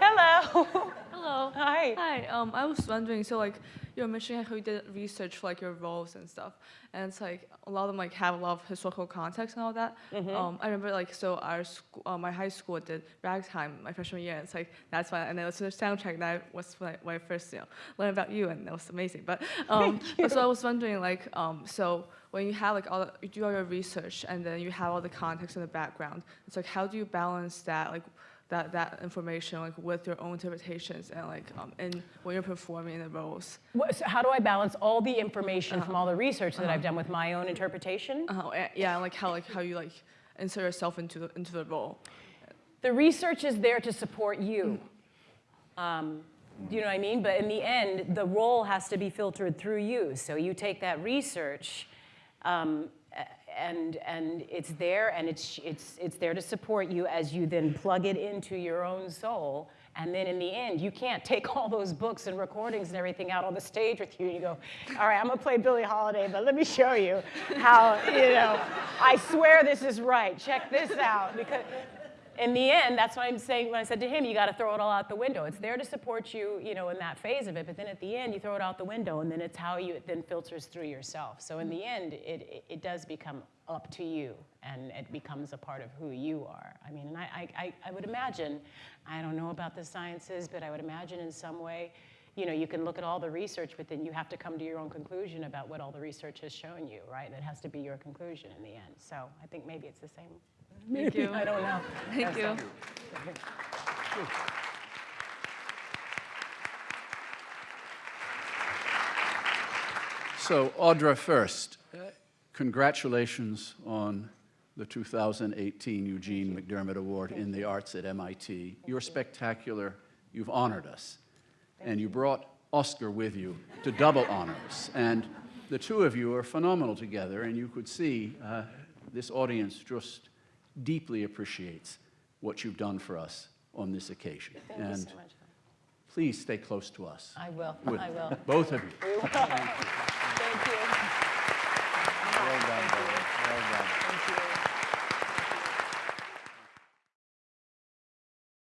Hello. Hello. Hi. Hi. Um, I was wondering, so like you were mentioning how you did research for like your roles and stuff, and it's like a lot of them like have a lot of historical context and all that. Mhm. Um, I remember like so our school, uh, my high school did ragtime my freshman year. And it's like that's why, and then it's a soundtrack that was when I, when I first you know learned about you, and that was amazing. But um, so I was wondering like um, so when you have like all the, you do all your research and then you have all the context in the background, it's like how do you balance that like that, that information like with your own interpretations and like um, and when you're performing the roles. What, so how do I balance all the information Uh-huh. from all the research that I've Uh-huh. done with my own interpretation? Uh, yeah, and, like how like how you like insert yourself into the into the role. The research is there to support you. Um, you know what I mean? But in the end, the role has to be filtered through you. So you take that research, um, and and it's there, and it's it's it's there to support you as you then plug it into your own soul. And then in the end, you can't take all those books and recordings and everything out on the stage with you. And you go, all right, I'm gonna play Billie Holiday, but let me show you how, you know, I swear this is right. Check this out. Because in the end, that's what I'm saying when I said to him, you got to throw it all out the window. It's there to support you, you know, in that phase of it, but then at the end, you throw it out the window, and then it's how you it then filters through yourself. So in the end, it, it, does become up to you, and it becomes a part of who you are. I mean, and I, I, I, I would imagine, I don't know about the sciences, but I would imagine in some way, you know, you can look at all the research, but then you have to come to your own conclusion about what all the research has shown you, right? That has to be your conclusion in the end. So I think maybe it's the same. Thank you. I don't know. Thank Yes, you. So, Audra, first, uh, congratulations on the 2018 Eugene McDermott Award in the Arts at MIT. You're spectacular. You've honored us. And you brought Oskar with you to double honor us. And the two of you are phenomenal together, and you could see uh, this audience just deeply appreciates what you've done for us on this occasion. Thank you and so much. please stay close to us. I will. I will. Both of you. We will. Thank you.